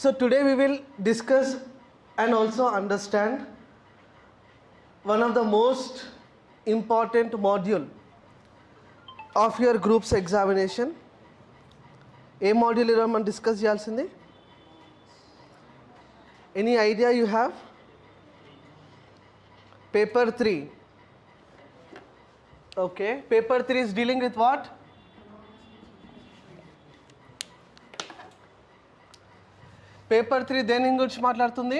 So today we will discuss and also understand one of the most important module of your group's examination. A module ఈరోజు మనం discuss చేయాల్సింది any idea you have paper three okay paper three is dealing with what Paper three దేని గురించి మాట్లాడుతుంది?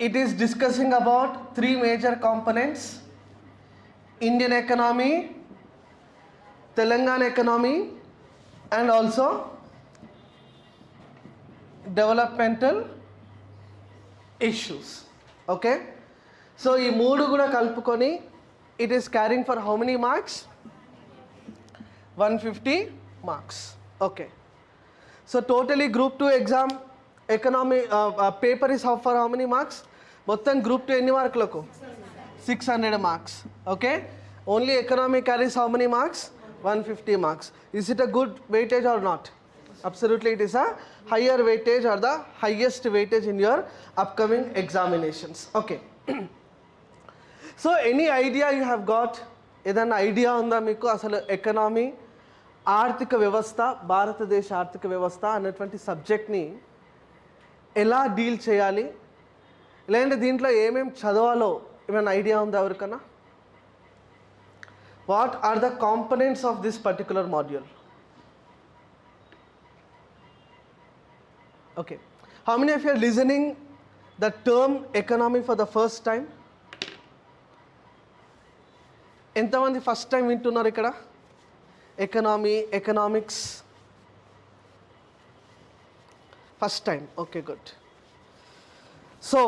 It is discussing about three major components Indian economy Telangana economy and also developmental issues okay so ఈ మూడు కూడా కలుపుకొని it is carrying for how many marks one fifty marks okay so totally group two exam economy paper is for how many marks మొత్తం group two ఎన్ని మార్కులకు? Six hundred marks okay only economy carries how many marks one fifty marks is it a good weightage or not absolutely it is a higher weightage or the highest weightage in your upcoming examinations. Okay. So any idea you have got ఏదన్నా idea ఉందా మీకు? అసలు economy ఆర్థిక వ్యవస్థ భారతదేశ ఆర్థిక వ్యవస్థ అన్నటువంటి సబ్జెక్ట్ని ఎలా డీల్ చేయాలి? లేదంటే దీంట్లో ఏమేమి చదవాలో? ఏమైనా ఐడియా ఉందా ఎవరికన్నా? What are the components of this particular module okay how many of your listening the term economy for the first time ఎంతమంది ఫస్ట్ టైం వింటున్నారు ఇక్కడ? Economy economics first time okay good so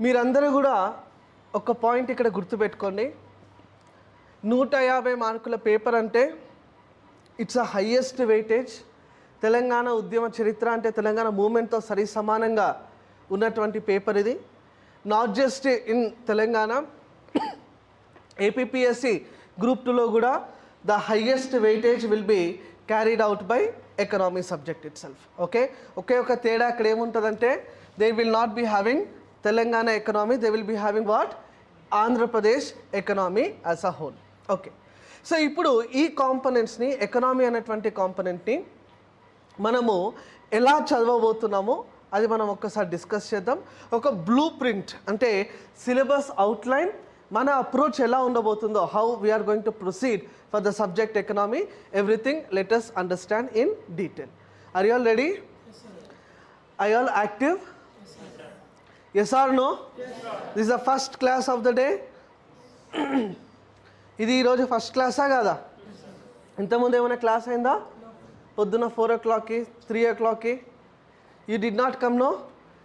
మీరందరూ కూడా ఒక point ఇక్కడ గుర్తుపెట్టుకోండి. నూట యాభై మార్కుల పేపర్ అంటే it's a highest weightage Telangana ఉద్యమ చరిత్ర అంటే తెలంగాణ మూమెంట్తో సరి సమానంగా ఉన్నటువంటి పేపర్ ఇది. Not just in Telangana APSC group టూలో కూడా the highest weightage will be carried out by economy subject itself okay? ఒకే ఒక తేడా అక్కడ ఏముంటుందంటే they will not be having Telangana economy they will be having what Andhra Pradesh economy as a whole okay? So ఇప్పుడు ఈ కాంపనెంట్స్ని economy అనేటువంటి కాంపనెంట్ని మనము ఎలా చదవబోతున్నామో అది మనం ఒక్కసారి డిస్కస్ చేద్దాం. ఒక బ్లూ ప్రింట్ అంటే సిలబస్ అవుట్లైన్ మన అప్రోచ్ ఎలా ఉండబోతుందో how we are going to proceed for the subject economy everything let's understand in detail are you all ready I all active yes or no this the first class of the day ఇది ఈరోజు first క్లాసా కాదా? ఇంతకుముందు ఏమైనా class అయిందా? పొద్దున four ఓ క్లాక్కి three ఓ క్లాక్కి you did not come no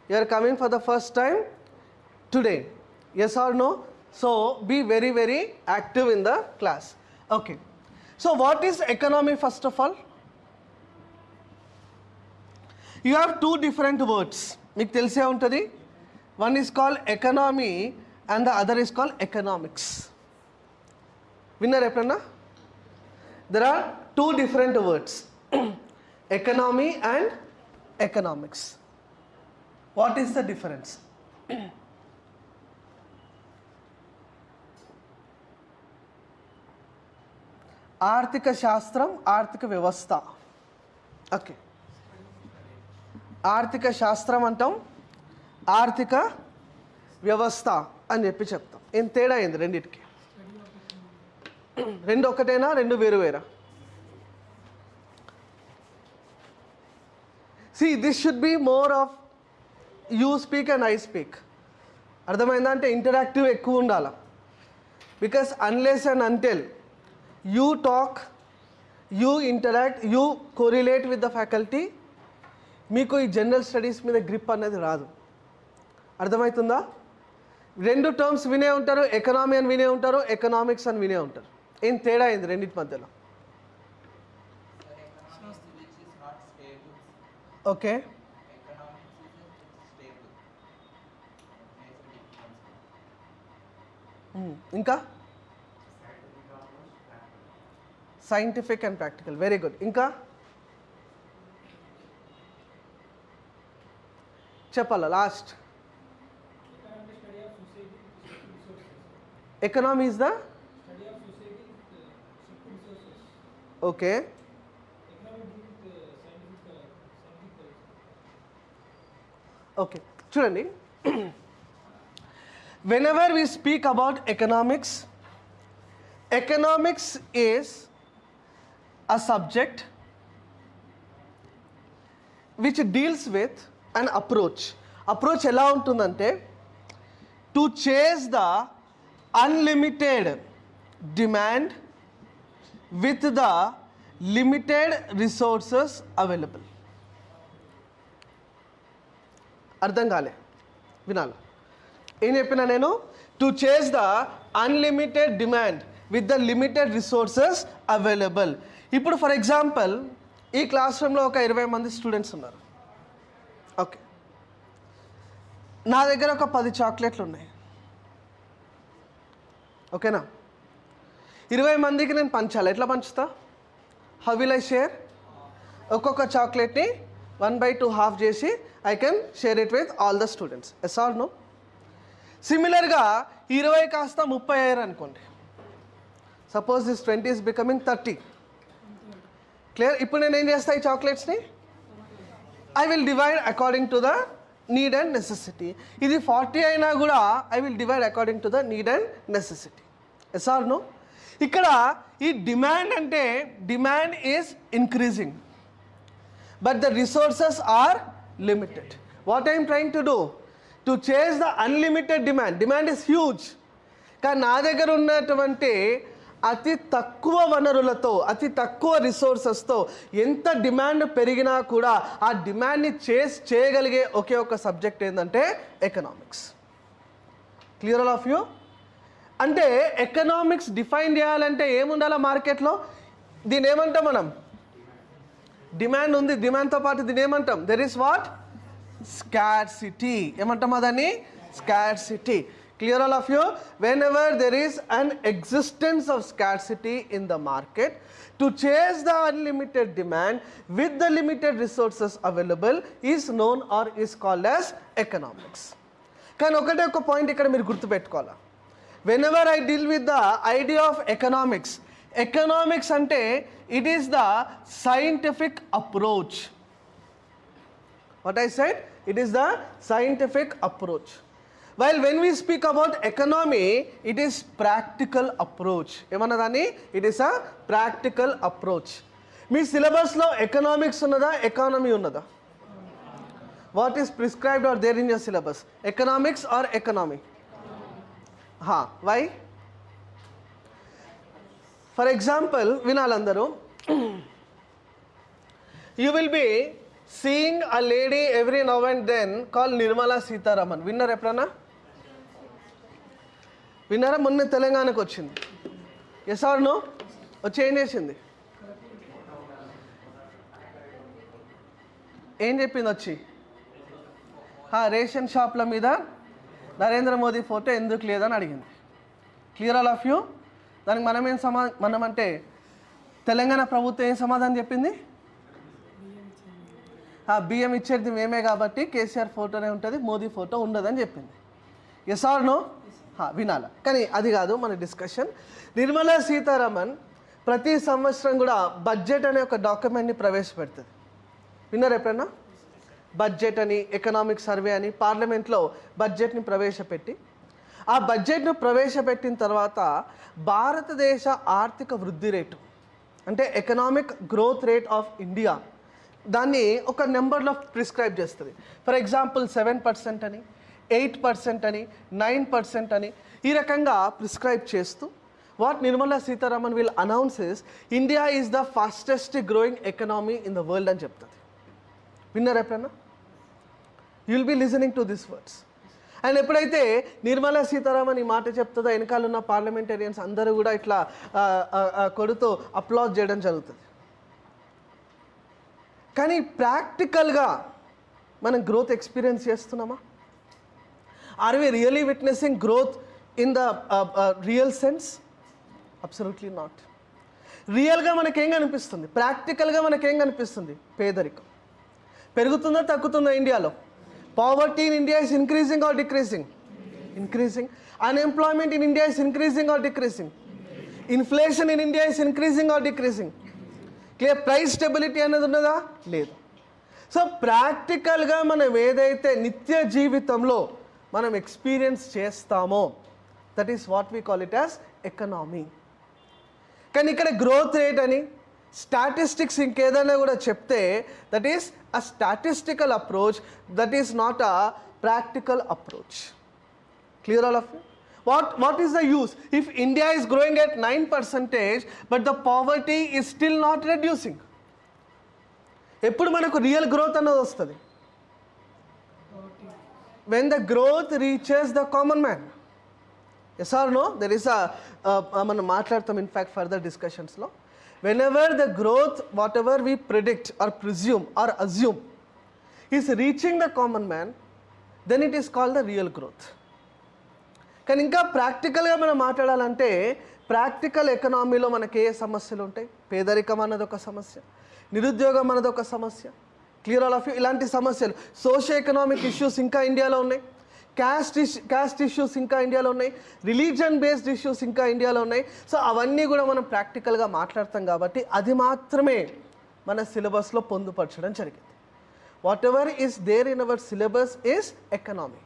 you are coming for the first time today yes or no so be very very active in the class okay so what is economy first of all you have two different words మీకు తెలిసే ఉంటుంది? One is call economy and the other is call economics విన్నారు ఎప్పుడన్నా? There are two different words. Economy and economics. What is the difference? ఆర్థిక శాస్త్రం ఆర్థిక వ్యవస్థ. Okay. ఆర్థిక శాస్త్రం అంటాం ఆర్థిక వ్యవస్థ అని చెప్పి చెప్తాం. ఏం తేడా అయింది రెండింటికి? రెండు ఒకటేనా రెండు వేరు వేరా see this should be more of you speak and I speak అర్థమైందా? అంటే ఇంటరాక్టివ్ ఎక్కువ ఉండాలి? Because unless and until you talk you interact you correlate with the faculty మీకు ఈ జనరల్ స్టడీస్ మీద గ్రిప్ అనేది రాదు. అర్థమవుతుందా? రెండు టర్మ్స్ వినే ఉంటారు ఎకనామీ అని వినే ఉంటారు ఎకనామిక్స్ అని వినే ఉంటారు. ఏం తేడా అయింది రెండింటి మధ్యలో? ఓకే. Hmm, ఇంకా? scientific and practical very good ఇంకా చెప్పాలా last economy is the okay okay చూడండి whenever we speak about economics economics is a subject which deals with an approach. Approach ఎలా ఉంటుందంటే to chase the unlimited demand with the limited resources available అర్థం కాలే. వినాలి. ఏం చెప్పినా నేను? To chase the unlimited demand with the limited resources available ఇప్పుడు for example ఈ క్లాస్ రూమ్లో ఒక ఇరవై మంది స్టూడెంట్స్ ఉన్నారు. ఓకే నా దగ్గర ఒక పది చాక్లెట్లు ఉన్నాయి. ఓకేనా ఇరవై మందికి నేను పంచాలి? ఎట్లా పంచుతా? హౌ విల్ ఐ షేర్ ఒక్కొక్క చాక్లెట్ని వన్ బై టూ హాఫ్ చేసి I can share it with all the students yes or no సిమిలర్గా ఇరవై కాస్త ముప్పై అయ్యారు అనుకోండి. Suppose this twenty is becoming thirty clear ఇప్పుడు నేను ఏం చేస్తా ఈ చాక్లెట్స్ని I will divide according to the need and necessity ఇది ఫార్టీ అయినా కూడా I will divide according to the need and necessity yes or no ఇక్కడ ఈ డిమాండ్ అంటే demand is increasing but the resources are limited what I'm am to do to chase the unlimited demand demand is huge కానీ నా దగ్గర ఉన్నటువంటి అతి తక్కువ వనరులతో అతి తక్కువ రిసోర్సెస్తో ఎంత డిమాండ్ పెరిగినా కూడా ఆ డిమాండ్ని చేస్ చేయగలిగే ఒకే ఒక సబ్జెక్ట్ ఏంటంటే economics clear all of you అంటే ఎకనామిక్స్ డిఫైన్ చేయాలంటే ఏముండాలి మార్కెట్లో దీని ఏమంటాం మనం? డిమాండ్ ఉంది డిమాండ్తో పాటు దీని ఏమంటాం? దెర్ ఇస్ వాట్ స్కార్సిటీ ఏమంటామా దాన్ని scarcity clear all of you whenever there is an existence of scarcity in the market to chase the unlimited demand with the limited resources available is known or is called as economics కానీ ఒకటే ఒక point ఇక్కడ మీరు గుర్తుపెట్టుకోవాలా whenever I deal with the idea of economics economics అంటే it is the scientific approach what I said it is the scientific approach While when we speak about economy it is practical approach ఏమన్నా దాన్ని? It is a practical approach మీ సిలబస్లో economics ఉన్నదా? Economy ఉన్నదా? What is prescribed are there in your syllabus economics or economy హా why for example వినాలందరూ you will be seeing a lady every now and then call Nirmala Sitharaman winner ఎప్పుడన్నా? విన్నారా? మొన్న తెలంగాణకు వచ్చింది. Yes or no వచ్చి ఏం చేసింది. ఏం చెప్పింది వచ్చి? రేషన్ షాప్ల మీద నరేంద్ర మోదీ ఫోటో ఎందుకు లేదని అడిగింది. క్లియర్ ఆల్ ఆఫ్ యూ దానికి మనం ఏం సమా మనం అంటే తెలంగాణ ప్రభుత్వం ఏం సమాధానం చెప్పింది? ఆ బియ్యం ఇచ్చేది మేమే కాబట్టి కేసీఆర్ ఫోటోనే ఉంటుంది మోదీ ఫోటో ఉండదని చెప్పింది. ఎస్ ఆర్ నో వినాల. కానీ అది కాదు మన డిస్కషన్ నిర్మలా సీతారామన్ ప్రతి సంవత్సరం కూడా బడ్జెట్ అనే ఒక డాక్యుమెంట్ని ప్రవేశపెడుతుంది. విన్నారు ఎప్పుడన్నా? బడ్జెట్ అని ఎకనామిక్ సర్వే అని పార్లమెంట్లో బడ్జెట్ని ప్రవేశపెట్టి ఆ బడ్జెట్ను ప్రవేశపెట్టిన తర్వాత భారతదేశ ఆర్థిక వృద్ధి రేటు అంటే economic growth rate of India దాన్ని ఒక నెంబర్లో ప్రిస్క్రైబ్ చేస్తుంది. ఫర్ ఎగ్జాంపుల్ సెవెన్ పర్సెంట్ అని ఎయిట్ పర్సెంట్ అని నైన్ పర్సెంట్ అని ఈ రకంగా ప్రిస్క్రైబ్ చేస్తూ what Nirmala Sitharaman will announces India is the fastest growing economy in the world అని చెప్తుంది విన్నారు ఎప్పుడన్నా? You will be listening to this words and ఎప్పుడైతే నిర్మలా సీతారామన్ ఈ మాట చెప్తుందో వెనకాల ఉన్న పార్లమెంటేరియన్స్ అందరూ కూడా ఇట్లా కొడుతూ అప్లాజ్ చేయడం జరుగుతుంది. కానీ ప్రాక్టికల్గా మనం గ్రోత్ ఎక్స్పీరియన్స్ చేస్తున్నామా? Are we really witnessing growth in the real sense absolutely not రియల్గా మనకేం కనిపిస్తుంది? ప్రాక్టికల్గా మనకేం కనిపిస్తుంది? పేదరికం. పెరుగుతుందా తగ్గుతుందా ఇండియాలో? Poverty in India is increasing or decreasing increasing unemployment in India is increasing or decreasing inflation in India is increasing or decreasing clear price stability అనేది ఉన్నదా? లేదు. సో ప్రాక్టికల్గా మనం ఏదైతే నిత్య జీవితంలో మనం ఎక్స్పీరియన్స్ చేస్తామో. That is what we call it as economy కానీ ఇక్కడ గ్రోత్ రేట్ అని స్టాటిస్టిక్స్ ఇంకేదైనా కూడా చెప్తే that is a statistical approach that is not a practical approach clear all of what what is the use if India is growing at nine percentage but the poverty is still not reducing ఎప్పుడు మనకు real growth అన్నది వస్తుంది. When the growth reaches the common man yes or no there is మనం మాట్లాడతాం in fact further డిస్కషన్స్లో whenever the growth whatever we predict or presume or assume is reaching the common man then it is called the real growth కానీ ఇంకా ప్రాక్టికల్గా మనం మాట్లాడాలంటే practical ఎకనామీలో మనకి ఏ సమస్యలు ఉంటాయి? పేదరికం అన్నది ఒక సమస్య నిరుద్యోగం అన్నది ఒక సమస్య క్లియర్ ఆల్ ఆఫ్ యూ ఇలాంటి సమస్యలు. సోషియో ఎకనామిక్ ఇష్యూస్ ఇంకా ఇండియాలో ఉన్నాయి. క్యాస్ట్ ఇష్యూ క్యాస్ట్ ఇష్యూస్ ఇంకా ఇండియాలో ఉన్నాయి. రిలీజన్ బేస్డ్ ఇష్యూస్ ఇంకా ఇండియాలో ఉన్నాయి. సో అవన్నీ కూడా మనం ప్రాక్టికల్గా మాట్లాడతాం కాబట్టి అది మాత్రమే మన సిలబస్లో పొందుపరచడం జరిగింది. Whatever is there in our syllabus is economy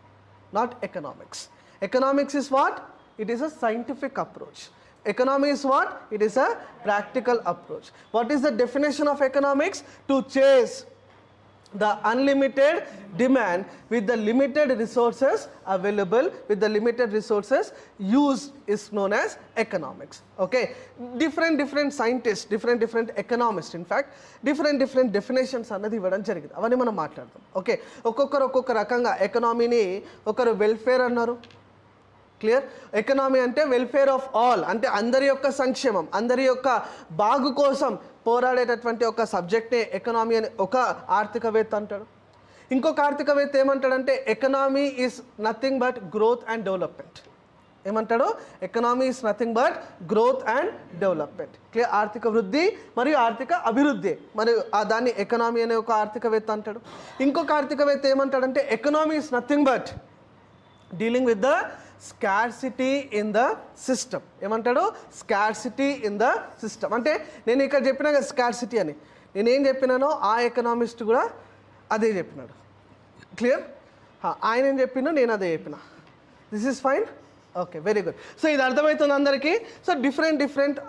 not economics economics is what it is a scientific approach economy is what? It is a practical approach. What is the definition of economics? To chase the unlimited demand with the limited resources available with the limited resources used is known as economics okay different different scientists different different economists in fact different different definitions అన్నది ఇవ్వడం జరిగింది అవన్నీ మనం మాట్లాడదాం okay ఒక్కొక్కరు ఒక్కొక్క రకంగా ఎకనామీని ఒకరు వెల్ఫేర్ అన్నారు క్లియర్? ఎకనామీ అంటే వెల్ఫేర్ ఆఫ్ ఆల్ అంటే అందరి యొక్క సంక్షేమం అందరి యొక్క బాగు కోసం పోరాడేటటువంటి ఒక సబ్జెక్టే ఎకనామీ అని ఒక ఆర్థికవేత్త అంటాడు. ఇంకొక ఆర్థికవేత్త ఏమంటాడంటే economy is nothing but growth and development ఏమంటాడు? Economy is nothing but growth and development clear ఆర్థిక వృద్ధి మరియు ఆర్థిక అభివృద్ధి మరియు ఆ దాన్ని ఎకనామీ అనే ఒక ఆర్థికవేత్త అంటాడు. ఇంకొక ఆర్థికవేత్త ఏమంటాడంటే economy is nothing but dealing with the scarcity in the system ఏమంటాడు? స్కార్సిటీ ఇన్ ద సిస్టమ్ అంటే నేను ఇక్కడ చెప్పినా కదా స్కార్సిటీ అని. నేనేం చెప్పినానో ఆ ఎకనామిస్ట్ కూడా అదే చెప్పినాడు. క్లియర్ ఆయన ఏం చెప్పినో నేను అదే చెప్పిన. This is fine okay very good so ఇది అర్థమవుతుంది అందరికీ. So different different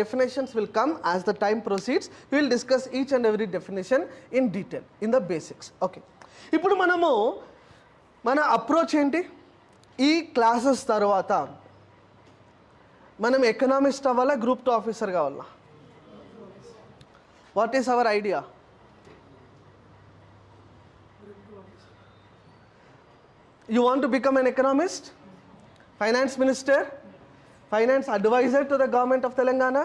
definitions will come as the time proceeds will discuss each and every definition in detail in the basics okay ఇప్పుడు మనము మన అప్రోచ్ ఏంటి? ఈ క్లాసెస్ తర్వాత మనం ఎకనామిస్ట్ అవ్వాలా గ్రూప్ టూ ఆఫీసర్ కావాలా what is our idea you want to become an economist finance minister finance advisor to the government of Telangana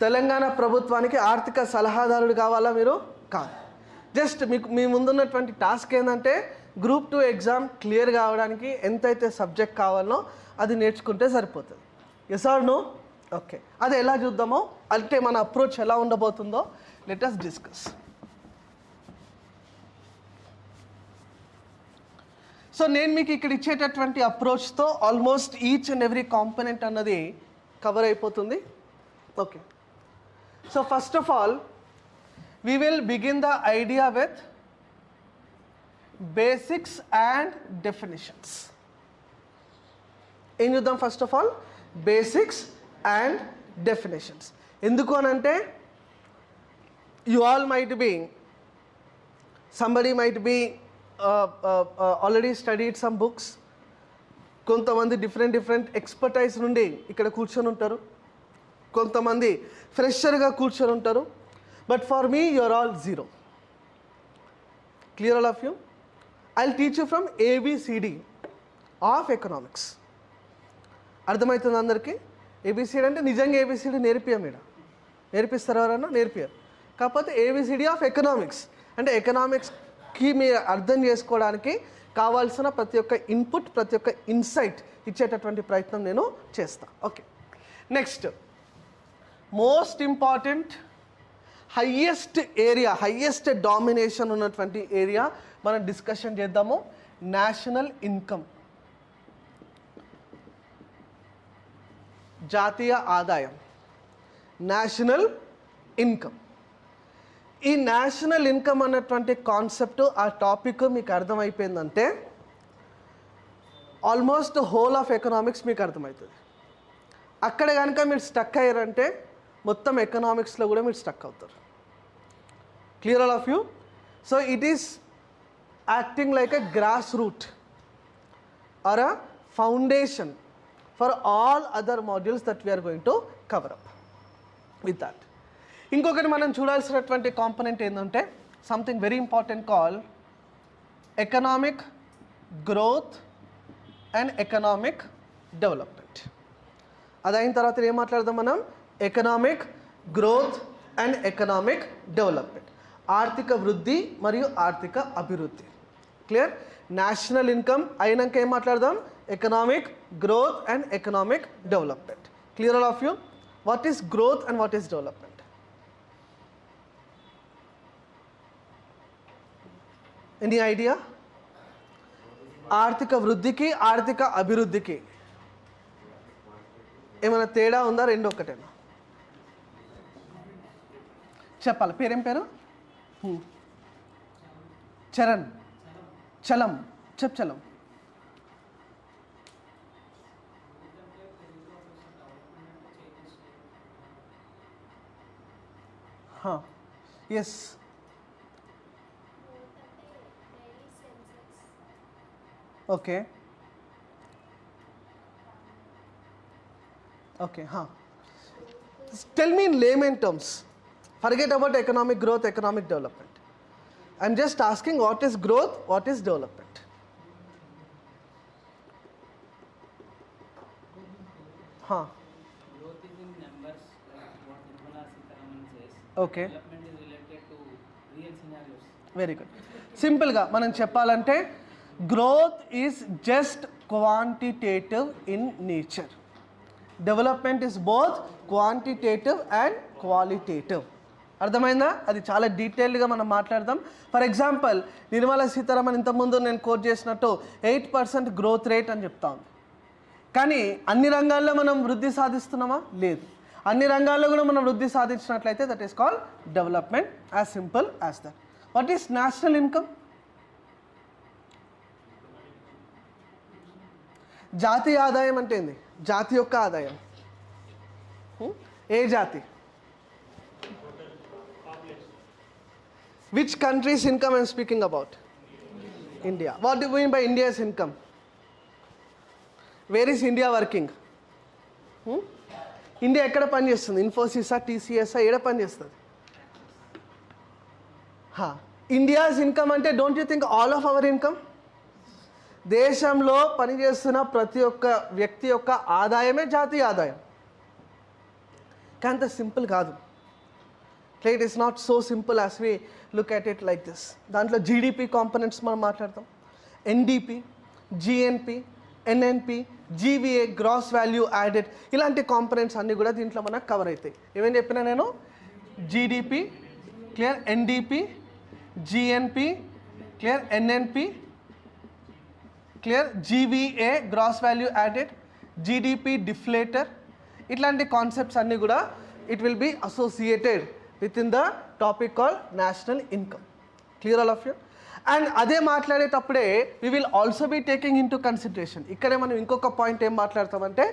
Telangana ప్రభుత్వానికి ఆర్థిక సలహాదారుడు కావాలా మీరు? కాదు. జస్ట్ మీకు మీ ముందున్నటువంటి టాస్క్ ఏంటంటే గ్రూప్ టూ ఎగ్జామ్ క్లియర్ కావడానికి ఎంతైతే సబ్జెక్ట్ కావాలో అది నేర్చుకుంటే సరిపోతుంది. ఎస్ ఆర్ నో ఓకే అది ఎలా చూద్దామో అంటే మన అప్రోచ్ ఎలా ఉండబోతుందో లెట్ డిస్కస్ సో నేను మీకు ఇక్కడ ఇచ్చేటటువంటి అప్రోచ్తో almost each and every component అన్నది కవర్ అయిపోతుంది. Okay so first of all we will begin the idea with basics and definitions ఏం చూద్దాం first of all basics and definitions ఎందుకు అని అంటే you all might be somebody might be already studied some books కొంతమంది different different expertise నుండి ఇక్కడ కూర్చొని ఉంటారు. కొంతమంది ఫ్రెషర్గా కూర్చొని ఉంటారు. But for me you are all zero clear all of you I teach you from ABCD of economics అర్థమవుతుంది అందరికీ? ఏబిసిడి అంటే నిజంగా ఏబిసిడి నేర్పియం ఇక్కడ నేర్పిస్తారు ఎవరన్నా? నేర్పియారు కాకపోతే ఏబిసిడి ఆఫ్ ఎకనామిక్స్ అంటే ఎకనామిక్స్కి మీరు అర్థం చేసుకోవడానికి కావాల్సిన ప్రతి ఒక్క ఇన్పుట్ ప్రతి ఒక్క ఇన్సైట్ ఇచ్చేటటువంటి ప్రయత్నం నేను చేస్తాను okay next most important highest area highest domination ఉన్నటువంటి ఏరియా మనం డిస్కషన్ చేద్దాము. National income. జాతీయ ఆదాయం. National income. ఈ నేషనల్ ఇన్కమ్ అన్నటువంటి కాన్సెప్ట్ ఆ టాపిక్ మీకు అర్థమైపోయిందంటే ఆల్మోస్ట్ హోల్ ఆఫ్ ఎకనామిక్స్ మీకు అర్థమవుతుంది. అక్కడ కనుక మీరు స్టక్ అయ్యారంటే మొత్తం ఎకనామిక్స్లో కూడా మీరు స్టక్ అవుతారు. Clear all of you? So it is acting like a grass root or a foundation for all other modules that we're going to cover up with that ఇంకొకటి మనం చూడాల్సినటువంటి కాంపనెంట్ ఏంటంటే something very important call economic growth and economic development అది అయిన తర్వాత ఏం మాట్లాడదాం మనం? Economic growth and economic development ఆర్థిక వృద్ధి మరియు ఆర్థిక అభివృద్ధి. క్లియర్ నేషనల్ ఇన్కమ్ అయినాక ఏం మాట్లాడదాం? Economic growth and economic development clear all of you what is growth and what is development any idea ఆర్థిక వృద్ధికి ఆర్థిక అభివృద్ధికి ఏమైనా తేడా ఉందా? రెండు ఒక్కటేనా? చెప్పాలి. పేరేం పేరు? చరణ్. హ్మ్. చరణ్ చలం చెప్ చలం ఎస్ ఓకే ఓకే హా tell me in layman terms forget about economic growth economic Development I'm just asking what is growth what is development హా Growth is in numbers, like what Nirmala Sitharaman says. Okay Development is related to real scenarios. Very good సింపుల్గా మనం చెప్పాలంటే growth is just quantitative in nature development is both quantitative and qualitative అర్థమైందా? అది చాలా డీటెయిల్డ్గా మనం మాట్లాడదాం. ఫర్ ఎగ్జాంపుల్ నిర్మలా సీతారామన్ ఇంతకుముందు నేను కోట్ చేసినట్టు ఎయిట్ పర్సెంట్ గ్రోత్ రేట్ అని చెప్తా ఉంది. కానీ అన్ని రంగాల్లో మనం వృద్ధి సాధిస్తున్నామా? లేదు. అన్ని రంగాల్లో కూడా మనం వృద్ధి సాధించినట్లయితే that is call development as simple as that what is national income జాతీయ ఆదాయం అంటే ఏంది? జాతి యొక్క ఆదాయం. Hmm? ఏ జాతి? Which countries income I'm speaking about India what do mean by India's income where is India working India ఎక్కడ పనిచేస్తుంది ఇన్ఫోసిసా టీసీఎస్ఆ ఎక్కడ పనిచేస్తుంది ఇండియాస్ ఇన్కమ్ అంటే don't you think all of our income దేశంలో పనిచేస్తున్న ప్రతి ఒక్క వ్యక్తి యొక్క ఆదాయమే జాతీయ ఆదాయం. కానీ అంత సింపుల్ కాదు. It is not so simple as we look at it like this దాంట్లో జీడిపి కాంపనెంట్స్ మనం మాట్లాడతాం. NDP GNP NNP GVA gross value added ఇలాంటి కాంపనెంట్స్ అన్నీ కూడా దీంట్లో మనకు కవర్ అవుతాయి. ఏమేం చెప్పినా నేను? GDP clear NDP GNP clear NNP clear GVA gross value added GDP deflator ఇట్లాంటి కాన్సెప్ట్స్ అన్నీ కూడా it will be associated with in the topic call national income clear all of you and అదే మాట్లాడేటప్పుడే we will also be taking into consideration ఇక్కడే మనం ఇంకొక point ఏం మాట్లాడతామంటే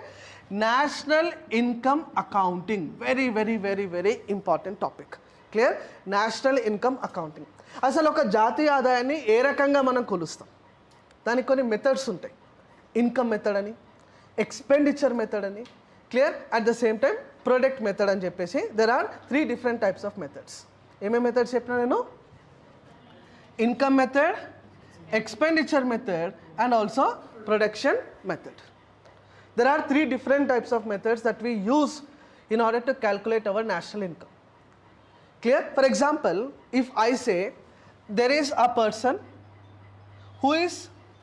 national income accounting very very very very important topic clear national income accounting అసలు ఒక జాతీయ ఆదాయాన్ని ఏ రకంగా మనం కొలుస్తాం? దానికి కొన్ని మెథడ్స్ ఉంటాయి. ఇన్కమ్ మెథడ్ అని ఎక్స్పెండిచర్ మెథడ్ అని clear at the same time product method అని చెప్పేసి there are three different types of methods ఏమేమి మెథడ్స్ చెప్పినా నేను income method expenditure method and also production method there are three different types of methods that we use in order to calculate our national income clear for example if i say there is a person who is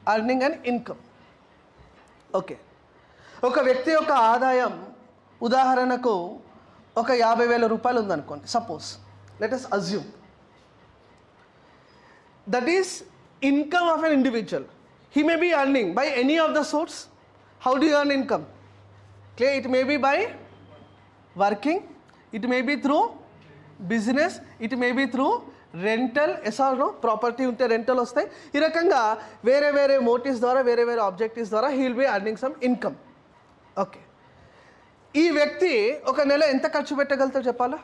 earning an income okay ఒక వ్యక్తి యొక్క ఆదాయం ఉదాహరణకు ఒక యాభై వేల రూపాయలు ఉందనుకోండి suppose let us assume that is income of an individual he may be earning by any of the source how do earn income clear it may be by working it may be through business it may be through rental yes or no property ఉంటే rental వస్తాయి. ఈ రకంగా వేరే వేరే motifs ద్వారా వేరే వేరే objectives ద్వారా he will be earning some income okay ఈ వ్యక్తి ఒక నెల ఎంత ఖర్చు పెట్టగలుగుతాడు చెప్పాలా?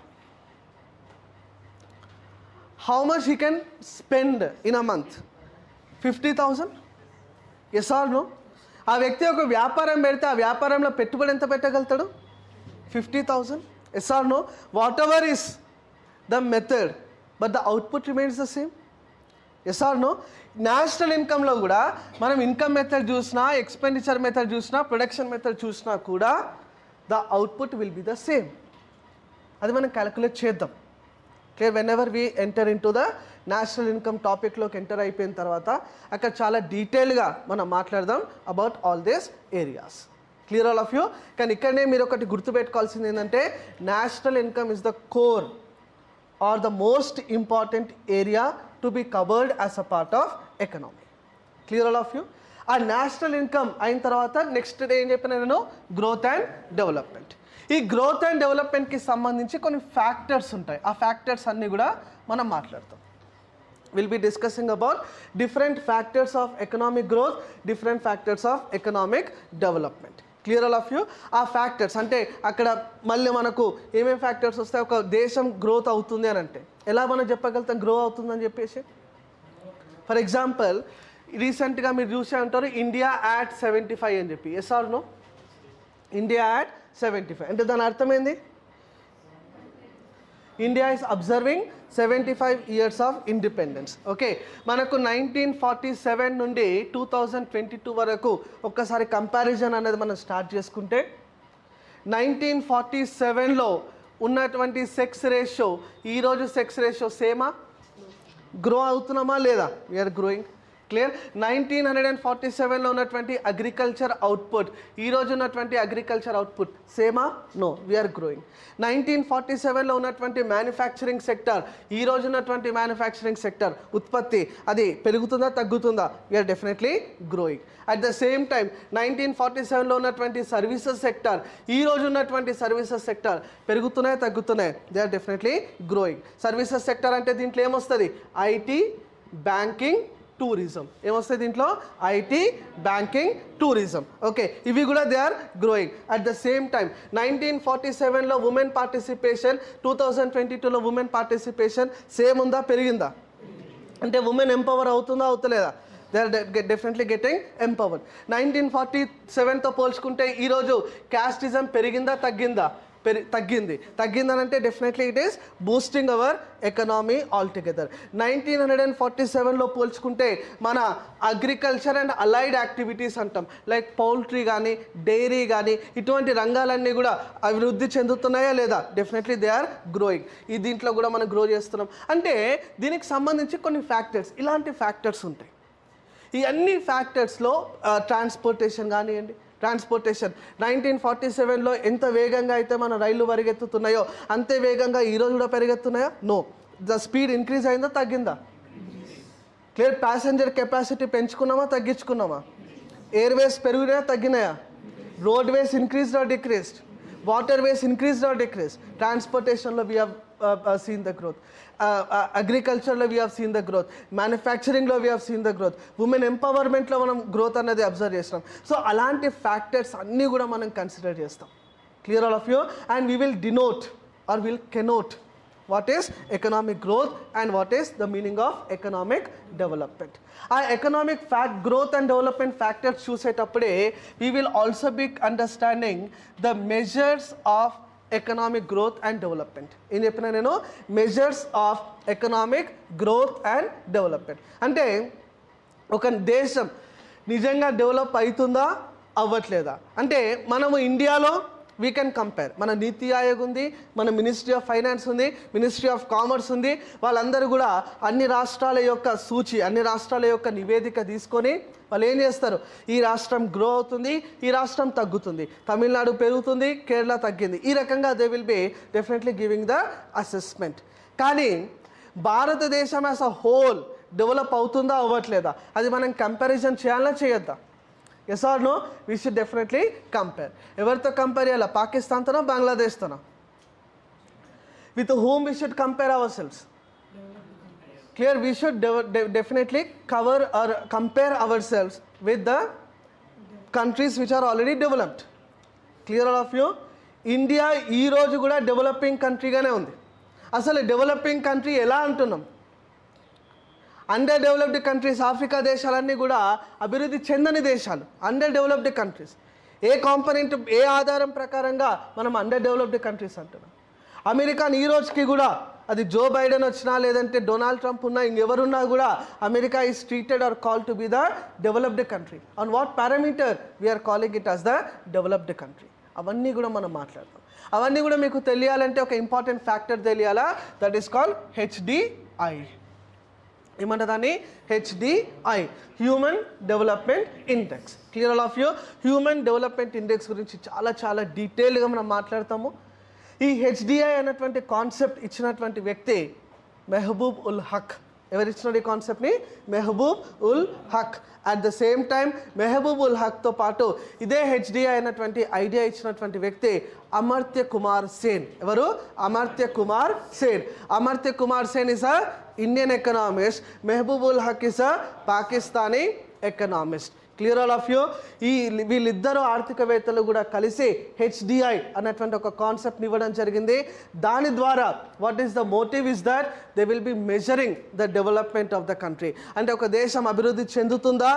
How much he can spend in a month fifty thousand yes or no ఆ వ్యక్తి ఒక వ్యాపారం పెడితే ఆ వ్యాపారంలో పెట్టుబడి ఎంత పెట్టగలుగుతాడు? Fifty thousand yes or no whatever is the method but the output remains the same yes or no national ఇన్కంలో కూడా మనం ఇన్కమ్ మెథడ్ చూసినా ఎక్స్పెండిచర్ మెథడ్ చూసినా ప్రొడక్షన్ మెథడ్ చూసినా కూడా the output will be the same అది మనం calculate చేద్దాం. Clear whenever we enter into the national income టాపిక్లోకి ఎంటర్ అయిపోయిన తర్వాత అక్కడ చాలా డీటెయిల్గా మనం మాట్లాడదాం about all these areas clear all of you కానీ ఇక్కడనే మీరు ఒకటి గుర్తుపెట్టుకోవాల్సింది ఏంటంటే national income is the core or the most important area to be covered as a part of economy clear all of you ఆ నేషనల్ ఇన్కమ్ అయిన తర్వాత next day ఏం చెప్పిన నేను? Growth and development. ఈ గ్రోత్ అండ్ డెవలప్మెంట్కి సంబంధించి కొన్ని ఫ్యాక్టర్స్ ఉంటాయి. ఆ ఫ్యాక్టర్స్ అన్నీ కూడా మనం మాట్లాడతాం. Will be discussing about different factors of economic growth different factors of economic development clear all of you ఆ ఫ్యాక్టర్స్ అంటే అక్కడ మళ్ళీ మనకు ఏమేమి ఫ్యాక్టర్స్ వస్తాయి? ఒక దేశం గ్రోత్ అవుతుంది అని అంటే. ఎలా మనం చెప్పగలుగుతాం? గ్రో అవుతుందని చెప్పేసి? ఫర్ ఎగ్జాంపుల్ రీసెంట్గా మీరు చూసే ఉంటారు ఇండియా యాట్ సెవెంటీ ఫైవ్ అని చెప్పి. Yes or no India at seventy five అంటే దాని అర్థం ఏంది? India is observing seventy five years of independence okay మనకు నైన్టీన్ ఫార్టీ సెవెన్ నుండి టూ థౌజండ్ ట్వంటీ టూ వరకు ఒక్కసారి కంపారిజన్ అనేది మనం స్టార్ట్ చేసుకుంటే నైన్టీన్ ఫార్టీ సెవెన్లో ఉన్నటువంటి సెక్స్ రేషియో ఈరోజు సెక్స్ రేషియో సేమా గ్రో అవుతున్నామా లేదా? We're growing clear nineteen hundred and forty సెవెన్లో ఉన్నటువంటి అగ్రికల్చర్ అవుట్పుట్ ఈ రోజు ఉన్నటువంటి agriculture output సేమా no we're growing nineteen forty సెవెన్లో ఉన్నటువంటి మ్యానుఫ్యాక్చరింగ్ సెక్టర్ ఈ రోజు ఉన్నటువంటి మ్యానుఫ్యాక్చరింగ్ సెక్టర్ ఉత్పత్తి అది పెరుగుతుందా తగ్గుతుందా? We're definitely growing at the same time nineteen forty సెవెన్లో ఉన్నటువంటి సర్వీసెస్ సెక్టర్ ఈ రోజు ఉన్నటువంటి సర్వీసెస్ సెక్టర్ పెరుగుతున్నాయి తగ్గుతున్నాయి? They are definitely growing services sector అంటే దీంట్లో ఏమొస్తుంది? IT banking tourism. ఏమొస్తాయి దీంట్లో? IT banking tourism. ఓకే ఇవి కూడా they are growing. At the same time nineteen forty సెవెన్లో women participation two thousand twenty టూలో ఉమెన్ పార్టిసిపేషన్ సేమ్ ఉందా పెరిగిందా? అంటే ఉమెన్ ఎంపవర్ అవుతుందా అవుతలేదా? They are definitely getting empowered. Nineteen forty సెవెన్తో పోల్చుకుంటే ఈరోజు క్యాస్టిజం పెరిగిందా తగ్గిందా? పెరి తగ్గింది. తగ్గిందని అంటే definitely it is boosting our economy all together nineteen hundred and forty సెవెన్లో పోల్చుకుంటే మన అగ్రికల్చర్ అండ్ అలైడ్ యాక్టివిటీస్ అంటాం. లైక్ పౌల్ట్రీ కానీ డైరీ కానీ ఇటువంటి రంగాలన్నీ కూడా అభివృద్ధి చెందుతున్నాయా లేదా? డెఫినెట్లీ దే ఆర్ గ్రోయింగ్ ఈ దీంట్లో కూడా మనం గ్రో చేస్తున్నాం. అంటే దీనికి సంబంధించి కొన్ని ఫ్యాక్టర్స్ ఇలాంటి ఫ్యాక్టర్స్ ఉంటాయి. ఈ అన్ని ఫ్యాక్టర్స్లో ట్రాన్స్పోర్టేషన్ కానివ్వండి ట్రాన్స్పోర్టేషన్. నైన్టీన్ ఫార్టీ సెవెన్లో ఎంత వేగంగా అయితే మన రైళ్ళు పరిగెత్తుతున్నాయో అంతే వేగంగా ఈరోజు కూడా పెరిగెత్తున్నాయా? నో. ద స్పీడ్ ఇంక్రీజ్ అయిందా తగ్గిందా? క్లియర్ ప్యాసింజర్ కెపాసిటీ పెంచుకున్నామా తగ్గించుకున్నామా? ఎయిర్వేస్ పెరిగినాయా తగ్గినాయా? Roadways increased or decreased waterways increased or decrease ట్రాన్స్పోర్టేషన్లో we have seen the growth అగ్రికల్చర్లో we have seen the growth మ్యానుఫ్యాక్చరింగ్లో we have seen the growth women ఎంపవర్మెంట్లో మనం growth అనేది observe చేస్తాం so అలాంటి factors అన్నీ కూడా మనం కన్సిడర్ చేస్తాం clear all of you and we will denote or will connote what is economic growth and what is the meaning of economic development ఆ economic fact growth and development factors చూసేటప్పుడే we will also be understanding the measures of economic growth and development ఏం చెప్పిన నేను measures of economic growth and development అంటే ఒక దేశం నిజంగా develop అవుతుందా అవ్వట్లేదా? అంటే మనము ఇండియాలో వీ కెన్ కంపేర్ మన నీతి ఆయోగ్ ఉంది మన మినిస్ట్రీ ఆఫ్ ఫైనాన్స్ ఉంది మినిస్ట్రీ ఆఫ్ కామర్స్ ఉంది. వాళ్ళందరూ కూడా అన్ని రాష్ట్రాల యొక్క సూచి అన్ని రాష్ట్రాల యొక్క నివేదిక తీసుకొని వాళ్ళు ఏం చేస్తారు? ఈ రాష్ట్రం గ్రో అవుతుంది ఈ రాష్ట్రం తగ్గుతుంది. తమిళనాడు పెరుగుతుంది కేరళ తగ్గింది. ఈ రకంగా they will be definitely giving the assessment కానీ భారతదేశం యాజ్ అ హోల్ డెవలప్ అవుతుందా అవ్వట్లేదా? అది మనం కంపారిజన్ చేయాలా చేయొద్దా? Yes or no we should definitely compare ఎవరితో కంపేర్ చేయాలా? పాకిస్తాన్తోనా బంగ్లాదేశ్తోనా? With home we should compare ourselves clear? We should de- de- definitely cover or compare ourselves with the countries which are already developed. Clear all of you India ఈ రోజు కూడా developing కంట్రీగానే ఉంది. అసలు developing country ఎలా అంటున్నాం? Under developed countries Africa దేశాలన్నీ కూడా అభివృద్ధి చెందని దేశాలు. అండర్ డెవలప్డ్ కంట్రీస్ ఏ కాంపనెంట్ ఏ ఆధారం ప్రకారంగా మనం అండర్ డెవలప్డ్ కంట్రీస్ అంటున్నాం? అమెరికాని ఈ రోజుకి కూడా అది జో బైడెన్ వచ్చినా లేదంటే డొనాల్డ్ ట్రంప్ ఉన్నా ఇంకెవరున్నా కూడా America is treated or call to be the developed country on what parameter we're calling it as the developed country అవన్నీ కూడా మనం మాట్లాడతాం అవన్నీ కూడా మీకు తెలియాలంటే ఒక ఇంపార్టెంట్ ఫ్యాక్టర్ తెలియాలా? దట్ ఈస్ కాల్ హెచ్డిఐ ఏమంట దాన్ని HDI human development index clear all of you human development index గురించి చాలా చాలా డీటెయిల్గా మనం మాట్లాడతాము. ఈ హెచ్డిఐ అనేటువంటి కాన్సెప్ట్ ఇచ్చినటువంటి వ్యక్తి మెహబూబ్ ఉల్ హక్. ఎవరు ఇచ్చినారు ఈ కాన్సెప్ట్ని? Mahbub ul Haq. At the same time Mahbub ul హక్తో పాటు ఇదే హెచ్డిఐ అయినటువంటి ఐడియా ఇచ్చినటువంటి వ్యక్తి అమర్త్య కుమార్ సేన్. ఎవరు? Amartya Kumar Sen. Amartya Kumar Sen is a Indian economist Mahbub ul Haq is a Pakistani economist clear all of you ఈ వీళ్ళిద్దరు ఆర్థికవేత్తలు కూడా కలిసి హెచ్డిఐ అనేటువంటి ఒక కాన్సెప్ట్ని ఇవ్వడం జరిగింది. దాని ద్వారా what is the motive is that they will be measuring the development of the country అంటే ఒక దేశం అభివృద్ధి చెందుతుందా?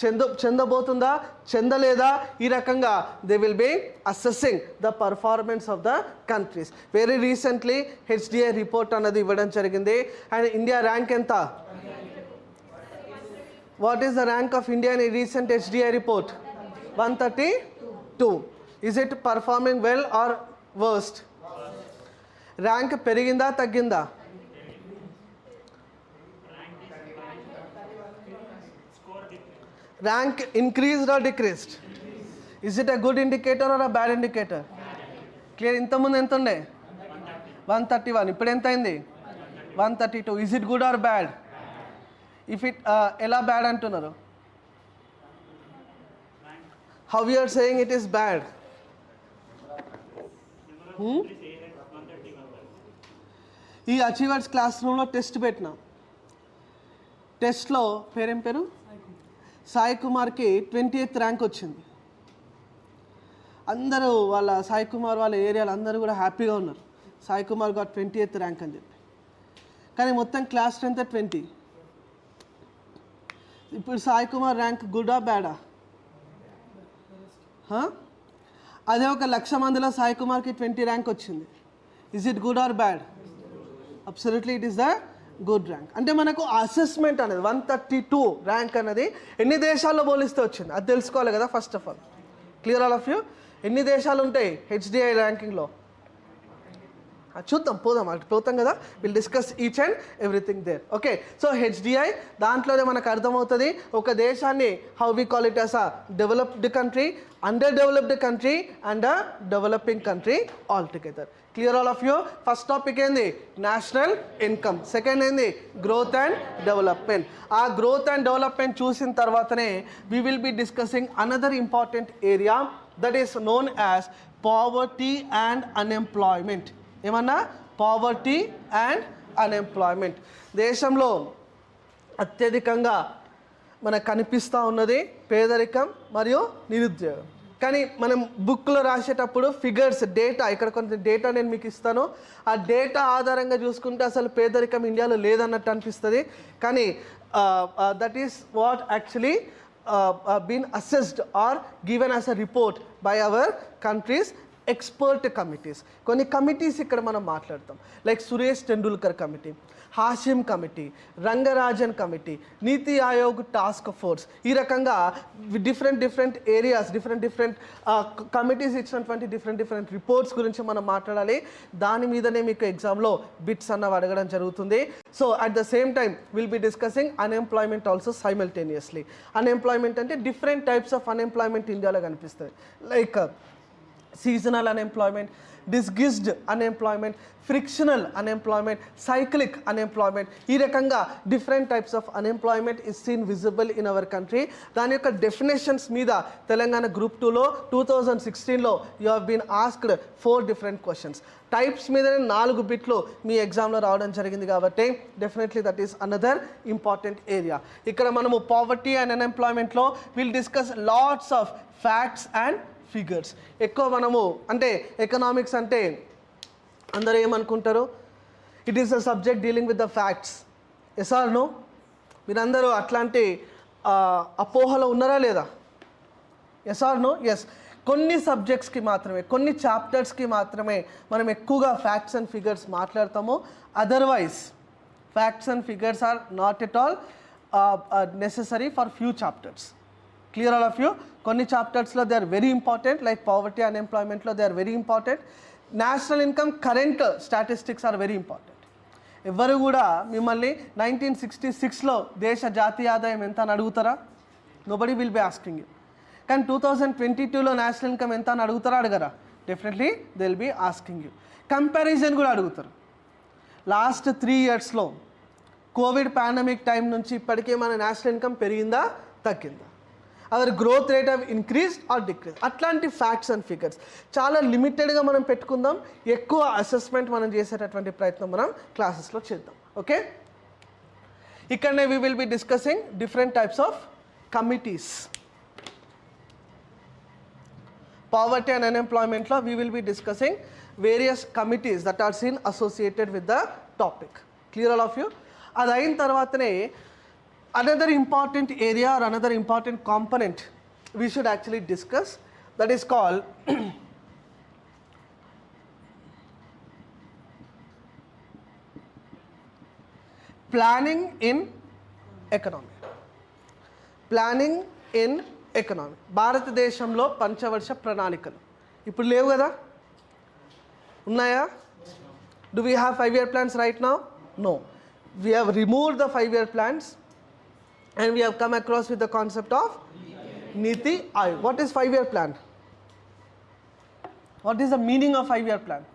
చెంద చెందబోతుందా? చెందలేదా? ఈ రకంగా they will be assessing the performance of the countries very recently HDI report అన్నది ఇవ్వడం జరిగింది. అండ్ ఇండియా ర్యాంక్ ఎంత? What is the rank of India in a recent HDI report? 132. Is it performing well or worst? Rank పెరిగిందా తగ్గిందా? Rank increased or decreased is it a good indicator or a bad indicator clear ఇంతకుముందు ఎంత ఉండే? One thirty one ఇప్పుడు ఎంత అయింది? One thirty two is it good or bad if it uh, ఎలా bad అంటున్నారు? How you're saying it is bad ఈ achievers class రూమ్లో టెస్ట్ పెట్టినా. టెస్ట్లో పేరేం పేరు? సాయి కుమార్కి ట్వంటీ ఎయిత్ ర్యాంక్ వచ్చింది. అందరూ వాళ్ళ సాయి కుమార్ వాళ్ళ ఏరియాలో అందరూ కూడా హ్యాపీగా ఉన్నారు. సాయి కుమార్ గారు ట్వంటీ ఎయిత్ ర్యాంక్ అని చెప్పి. కానీ మొత్తం క్లాస్ స్ట్రెంత్ ట్వంటీ ఇప్పుడు సాయి కుమార్ ర్యాంక్ గుడా బ్యాడా? అదే ఒక లక్ష మందిలో సాయి కుమార్కి ట్వంటీ ర్యాంక్ వచ్చింది. Is it good or bad absolutely it is the good rank అంటే మనకు అసెస్మెంట్ అనేది వన్ థర్టీ టూ ర్యాంక్ అనేది ఎన్ని దేశాల్లో పోలిస్తే వచ్చింది? అది తెలుసుకోవాలి కదా first of all clear all of you ఎన్ని దేశాలు ఉంటాయి? హెచ్డిఐ ర్యాంకింగ్లో చూద్దాం పోదాం అటు పోతాం కదా? Will discuss each and everything there okay so HDI దాంట్లోనే మనకు అర్థమవుతుంది ఒక దేశాన్ని how we call it as a developed country under developed country and a developing country all together clear all of you first topic ఏంది? National income second ఏంది? Growth and development ఆ growth and development చూసిన తర్వాతనే we will be discussing another important area that is known as poverty and unemployment ఏమన్నా? Poverty and unemployment దేశంలో అత్యధికంగా మనకు కనిపిస్తూ ఉన్నది పేదరికం మరియు నిరుద్యోగం. కానీ మనం బుక్లో రాసేటప్పుడు ఫిగర్స్ డేటా ఇక్కడ కొంత డేటా నేను మీకు ఇస్తాను. ఆ డేటా ఆధారంగా చూసుకుంటే అసలు పేదరికం ఇండియాలో లేదన్నట్టు అనిపిస్తుంది. కానీ that is what actually been assessed or given as a report by our countries expert committees కొన్ని కమిటీస్ ఇక్కడ మనం మాట్లాడతాం. Like Suresh Tendulkar committee Hashim committee Rangarajan committee Niti Aayog task force ఈ రకంగా different different areas different different committees ఇచ్చినటువంటి different different reports గురించి మనం మాట్లాడాలి. దాని మీదనే మీకు ఎగ్జామ్లో బిట్స్ అన్నవి అడగడం జరుగుతుంది. So at the same time will be discussing unemployment also simultaneously unemployment అంటే డిఫరెంట్ టైప్స్ ఆఫ్ అన్ఎంప్లాయ్మెంట్ ఇండియాలో కనిపిస్తుంది like seasonal unemployment disguised unemployment frictional unemployment cyclic unemployment ఈ రకంగా different types of unemployment is seen visible in our country దాని యొక్క definitions మీద Telangana group టూలో two thousand సిక్స్టీన్లో you have been asked four different questions types మీదనే నాలుగు బిట్లు మీ ఎగ్జామ్లో రావడం జరిగింది కాబట్టి definitely that is another important area ఇక్కడ మనము poverty and అన్ఎంప్లాయ్మెంట్లో will discuss lots of facts and figures ఎక్కువ మనము అంటే ఎకనామిక్స్ అంటే అందరూ ఏమనుకుంటారు? It is the subject dealing with the facts yes or no మీరందరూ అట్లాంటి అపోహలో ఉన్నారా లేదా? ఎస్ ఆర్ నో ఎస్ కొన్ని సబ్జెక్ట్స్కి మాత్రమే కొన్ని చాప్టర్స్కి మాత్రమే మనం ఎక్కువగా ఫ్యాక్ట్స్ అండ్ ఫిగర్స్ మాట్లాడతాము. Otherwise facts and figures are not at all necessary for few chapters clear all of you కొన్ని చాప్టర్స్లో they are very important like poverty అన్ఎంప్లాయ్మెంట్లో they are very important national income current statistics are very important ఎవరు కూడా మిమ్మల్ని nineteen sixty సిక్స్లో దేశ జాతీయ ఆదాయం ఎంత అని అడుగుతారా? Nobody will be asking you కానీ టూ థౌజండ్ ట్వంటీ టూలో నేషనల్ ఇన్కమ్ ఎంత అని అడుగుతారా? అడగరా. Definitely they will be asking you comparison కూడా అడుగుతారు. లాస్ట్ త్రీ ఇయర్స్లో కోవిడ్ పాండమిక్ టైం నుంచి ఇప్పటికే మన నేషనల్ ఇన్కమ్ పెరిగిందా? తగ్గిందా? Our growth rate of increase or decrease అట్లాంటి ఫ్యాక్ట్స్ అండ్ ఫిగర్స్ చాలా లిమిటెడ్గా మనం పెట్టుకుందాం. ఎక్కువ అసెస్మెంట్ మనం చేసేటటువంటి ప్రయత్నం మనం క్లాసెస్లో చేద్దాం. ఓకే ఇక్కడనే we will be discussing different types of committees poverty and unemployment law we will be discussing various committees that are seen associated with the topic. Clear all of you? అది అయిన తర్వాతనే another important area or another important component we should actually discuss that is call planning in economy planning in economy భారతదేశంలో పంచవర్ష ప్రణాళికలు ఇప్పుడు లేవు కదా ఉన్నాయా do we have five year plans right now no we have remove the five year plans and we have come across with the concept of NITI Aayog what is five year plan what is the meaning of five year plan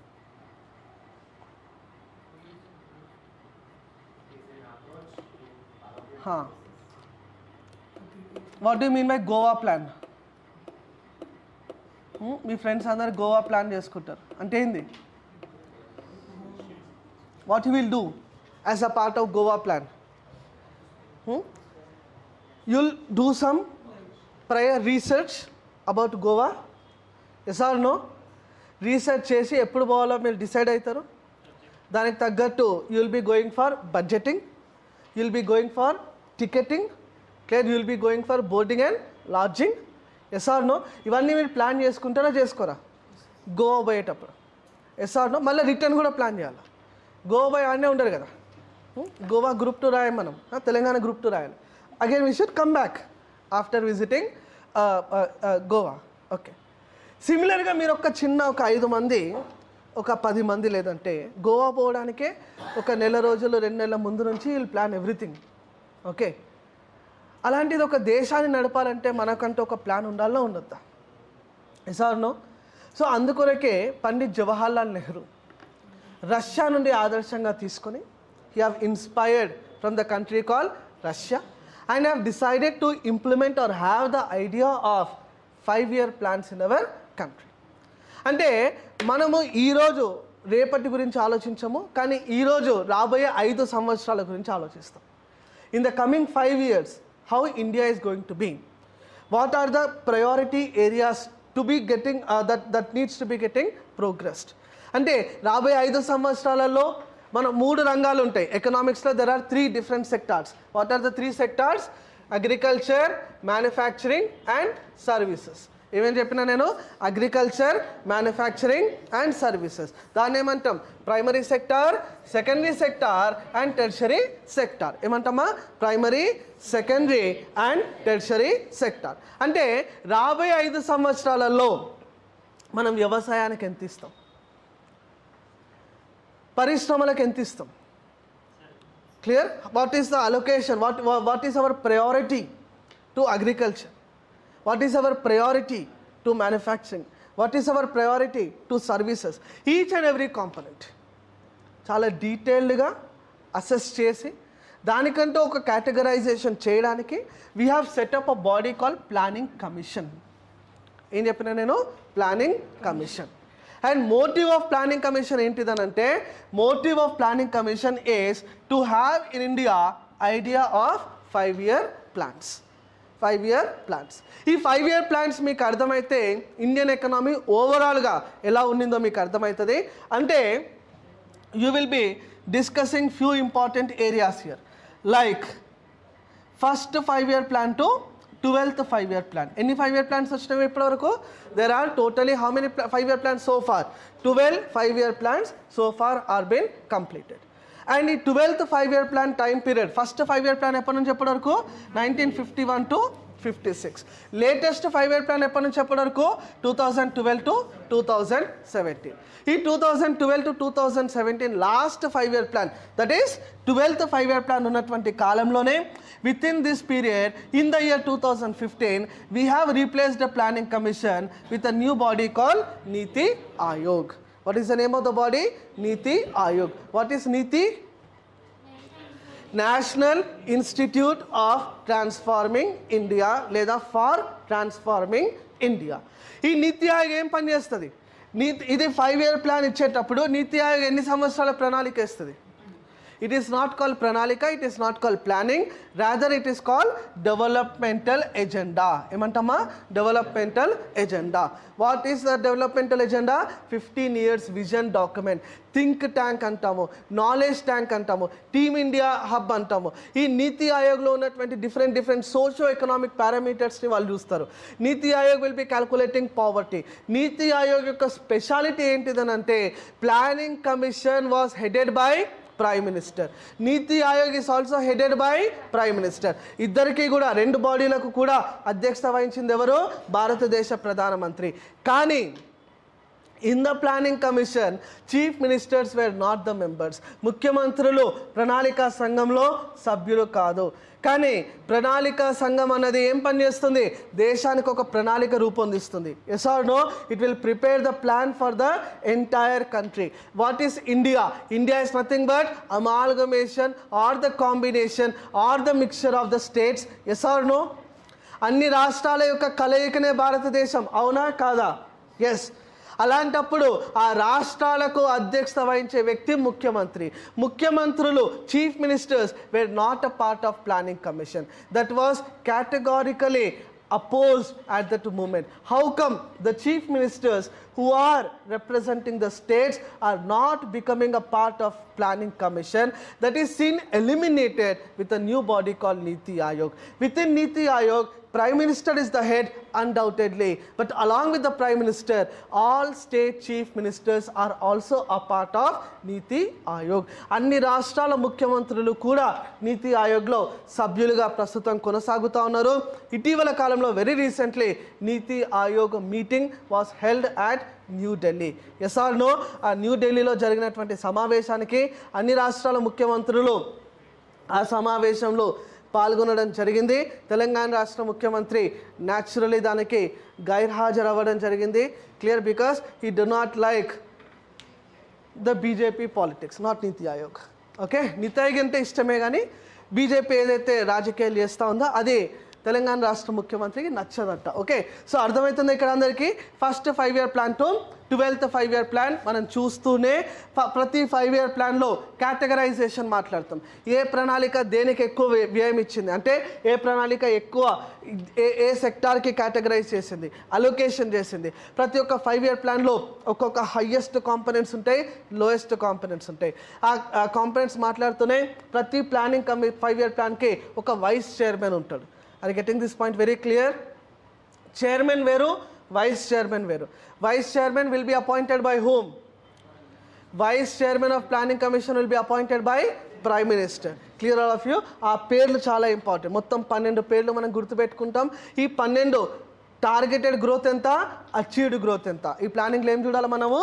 what do mean by Goa plan me friends అందరు Goa plan చేసుకుంటారు అంటే ఏంది what you will do as a part of Goa plan You'll do some prior research about Goa yes no research చేసి ఎప్పుడు పోవాలో మీరు decide అవుతారు. దానికి తగ్గట్టు you'll be going for budgeting you'll be going for ticketing clear you'll be going for boarding and lodging yes or no ఇవన్నీ మీరు plan చేసుకుంటారా చేసుకోరా? గోవా పోయేటప్పుడు. ఎస్ఆర్ నో మళ్ళీ రిటర్న్ కూడా ప్లాన్ చేయాలి? గోవా పోయి ఆడనే ఉండరు కదా? గోవా గ్రూప్ టూ రాయం మనం. తెలంగాణ గ్రూప్ టూ రాయాలి. Again we should come back after visiting Goa okay సిమిలర్గా మీరు ఒక చిన్న ఒక ఐదు మంది ఒక పది మంది లేదంటే గోవా పోవడానికే ఒక నెల రోజులు రెండు నెలల ముందు నుంచి వీళ్ళు ప్లాన్ ఎవ్రీథింగ్ ఓకే అలాంటిది ఒక దేశాన్ని నడపాలంటే మనకంటూ ఒక ప్లాన్ ఉండాలో ఉండొద్దా? ఎసార్ నో సో అందుకొరకే పండిత్ జవహర్లాల్ నెహ్రూ రష్యా నుండి ఆదర్శంగా తీసుకొని he have inspired from the country call Russia and have decided to implement or have the idea of five year plans in our country అంటే మనము ఈరోజు రేపటి గురించి ఆలోచించము కానీ ఈరోజు రాబోయే ఐదు సంవత్సరాల గురించి ఆలోచిస్తాం. In the coming five years how India is going to be what are the priority areas to be getting that that needs to be getting progressed అంటే రాబోయే ఐదు సంవత్సరాలలో మన మూడు రంగాలు ఉంటాయి. ఎకనామిక్స్లో there are three different sectors what are the three sectors agriculture manufacturing and services ఏమేమి చెప్పినా నేను? అగ్రికల్చర్ మ్యానుఫ్యాక్చరింగ్ అండ్ సర్వీసెస్ దాన్ని ఏమంటాం? Primary sector secondary sector and tertiary sector ఏమంటామా? Primary secondary and tertiary sector అంటే రాబోయే ఐదు సంవత్సరాలలో మనం వ్యవసాయానికి ఎంత ఇస్తాం? పరిశ్రమలకు ఎంత ఇస్తాం? Clear what is the allocation what what is our priority to agriculture what is our priority to manufacturing what is our priority to services each and every component చాలా డీటెయిల్డ్గా అసెస్ చేసి దానికంటూ ఒక కేటగరైజేషన్ చేయడానికి we have set up a body call planning commission ఏం చెప్పిన నేను? Planning commission and motive of planning commission ఏంటిదనంటే motive of planning commission is to have in India idea of five year plans five year plans ఈ five year plans మీకు అర్థమైతే Indian economy ఓవరాల్గా ఎలా ఉండిందో మీకు అర్థమవుతుంది అంటే you will be discussing few important areas year like first five year plan to twelfth five year plan ఎన్ని five year plans వచ్చినవి ఇప్పటివరకు? There are totally how many five year plans so far twelve five year plans so far are been completed and ఈ twelfth five year plan time period first five year plan ఎప్పటి నుంచి ఎప్పటి వరకు nineteen fifty one to fifty six latest five year plan ఎప్పటి నుంచి ఎప్పటి వరకు two thousand twelve to two thousand seventeen ఈ two thousand twelve to two thousand seventeen last five year plan that is twelfth five year plan ఉన్నటువంటి కాలంలోనే with in this period in the year two thousand fifteen we have replaced the planning commission with a new body call NITI Aayog what is the name of the body NITI Aayog what is NITI national institute of transforming India లేదా for transforming India ఈ నీతి ఆయోగ్ ఏం పనిచేస్తుంది? నీతి ఇది five year plan ఇచ్చేటప్పుడు నీతి ఆయోగ్ ఎన్ని సంవత్సరాల ప్రణాళిక ఇస్తుంది ఇట్ ఈస్ నాట్ కాల్ ప్రణాళిక it is not call planning rather it is call developmental agenda ఏమంటామా? Developmental agenda what is the developmental agenda fifteen years vision document think tank అంటాము. Knowledge tank అంటాము. Team India hub అంటాము. ఈ నీతి ఆయోగ్లో ఉన్నటువంటి different different socio economic పారామీటర్స్ని వాళ్ళు చూస్తారు. Niti Aayog will be calculating poverty Niti Aayog యొక్క speciality ఏంటిదనంటే planning commission was headed by prime minister Niti Aayog is also headed by prime minister ఇద్దరికి కూడా రెండు బాడీలకు కూడా అధ్యక్షత వహించింది ఎవరు? భారతదేశ ప్రధానమంత్రి. కానీ in the planning commission chief ministers were not the members ముఖ్యమంత్రులు ప్రణాళికా సంఘంలో సభ్యులు కాదు. కానీ ప్రణాళిక సంఘం అన్నది ఏం పనిచేస్తుంది దేశానికి ఒక ప్రణాళిక రూపొందిస్తుంది. Yes or no it will prepare the plan for the entire country what is India India is nothing but amalgamation or the combination or the mixture of the states yes or no అన్ని రాష్ట్రాల యొక్క కలయికనే భారతదేశం. అవునా? కాదా? Yes అలాంటప్పుడు ఆ రాష్ట్రాలకు అధ్యక్షత వహించే వ్యక్తి ముఖ్యమంత్రి ముఖ్యమంత్రులు chief ministers were not a part of planning commission that was categorically opposed at that moment. How come the chief ministers who are representing the states are not becoming a part of planning commission that is seen eliminated with a new body called Niti Ayog. Within Niti Ayog, Prime Minister is the head undoubtedly, but along with the Prime Minister, all state chief ministers are also a part of Niti Ayog. అన్ని రాష్ట్రాల ముఖ్యమంత్రులు కూడా నీతి ఆయోగ్లో సభ్యులుగా ప్రస్తుతం కొనసాగుతూ ఉన్నారు ఇటీవల కాలంలో very recently Niti Aayog meeting was held at New Delhi yes or ఆ న్యూ ఢిల్లీలో జరిగినటువంటి సమావేశానికి అన్ని రాష్ట్రాల ముఖ్యమంత్రులు ఆ సమావేశంలో పాల్గొనడం జరిగింది. తెలంగాణ రాష్ట్ర ముఖ్యమంత్రి న్యాచురలీ దానికి గైర్హాజరు అవ్వడం జరిగింది. Clear because he do not like the BJP politics not Niti Aayog. Okay? నీతి ఆయోగ్ అంటే ఇష్టమే కానీ బీజేపీ ఏదైతే రాజకీయాలు చేస్తూ ఉందో అది తెలంగాణ రాష్ట్ర ముఖ్యమంత్రికి నచ్చదట ఓకే? సో అర్థమవుతుంది ఇక్కడ అందరికీ. First five year plan to. Twelfth five year plan మనం చూస్తూనే ప్రతి ఫైవ్ ఇయర్ ప్లాన్లో కేటగరైజేషన్ మాట్లాడతాం. ఏ ప్రణాళిక దేనికి ఎక్కువ వ్య- వ్యయం ఇచ్చింది? అంటే ఏ ప్రణాళిక ఎక్కువ ఏ ఏ సెక్టార్కి కేటగరైజ్ చేసింది? అలొకేషన్ చేసింది. ప్రతి ఒక్క ఫైవ్ ఇయర్ ప్లాన్లో ఒక్కొక్క హయ్యెస్ట్ కాంపనెంట్స్ ఉంటాయి లోయెస్ట్ కాంపనెంట్స్ ఉంటాయి. ఆ కాంపనెంట్స్ మాట్లాడుతూనే ప్రతి ప్లానింగ్ కమి ఫైవ్ ఇయర్ ప్లాన్కి ఒక వైస్ చైర్మన్ ఉంటాడు. అది getting this point very clear chairman వేరు వైస్ చైర్మన్ వేరు. Vice chairman will be appointed by home vice chairman of planning commission will be appointed by prime minister clear all of you ఆ పేర్లు చాలా important మొత్తం పన్నెండు పేర్లు మనం గుర్తుపెట్టుకుంటాం. ఈ పన్నెండు టార్గెటెడ్ గ్రోత్ ఎంత? అచీవ్డ్ గ్రోత్ ఎంత? ఈ ప్లానింగ్లో ఏం చూడాలి మనము?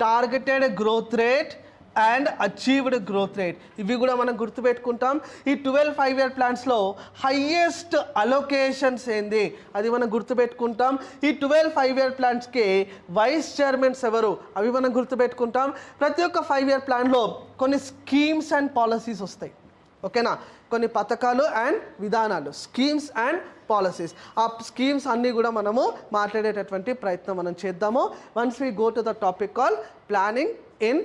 Targeted growth rate and achieved growth rate ఇవి కూడా మనం గుర్తుపెట్టుకుంటాం. ఈ ట్వెల్వ్ ఫైవ్ ఇయర్ ప్లాన్స్లో హయ్యెస్ట్ అలొకేషన్స్ ఏంది? అది మనం గుర్తుపెట్టుకుంటాం. ఈ ట్వెల్వ్ ఫైవ్ ఇయర్ ప్లాన్స్కి వైస్ చైర్మన్స్ ఎవరు? అవి మనం గుర్తుపెట్టుకుంటాం. ప్రతి ఒక్క ఫైవ్ ఇయర్ ప్లాన్లో కొన్ని స్కీమ్స్ అండ్ పాలసీస్ వస్తాయి. ఓకేనా కొన్ని పథకాలు అండ్ విధానాలు. స్కీమ్స్ అండ్ పాలసీస్ ఆ స్కీమ్స్ అన్నీ కూడా మనము మాట్లాడేటటువంటి ప్రయత్నం మనం చేద్దాము. Once we go to the topic call planning in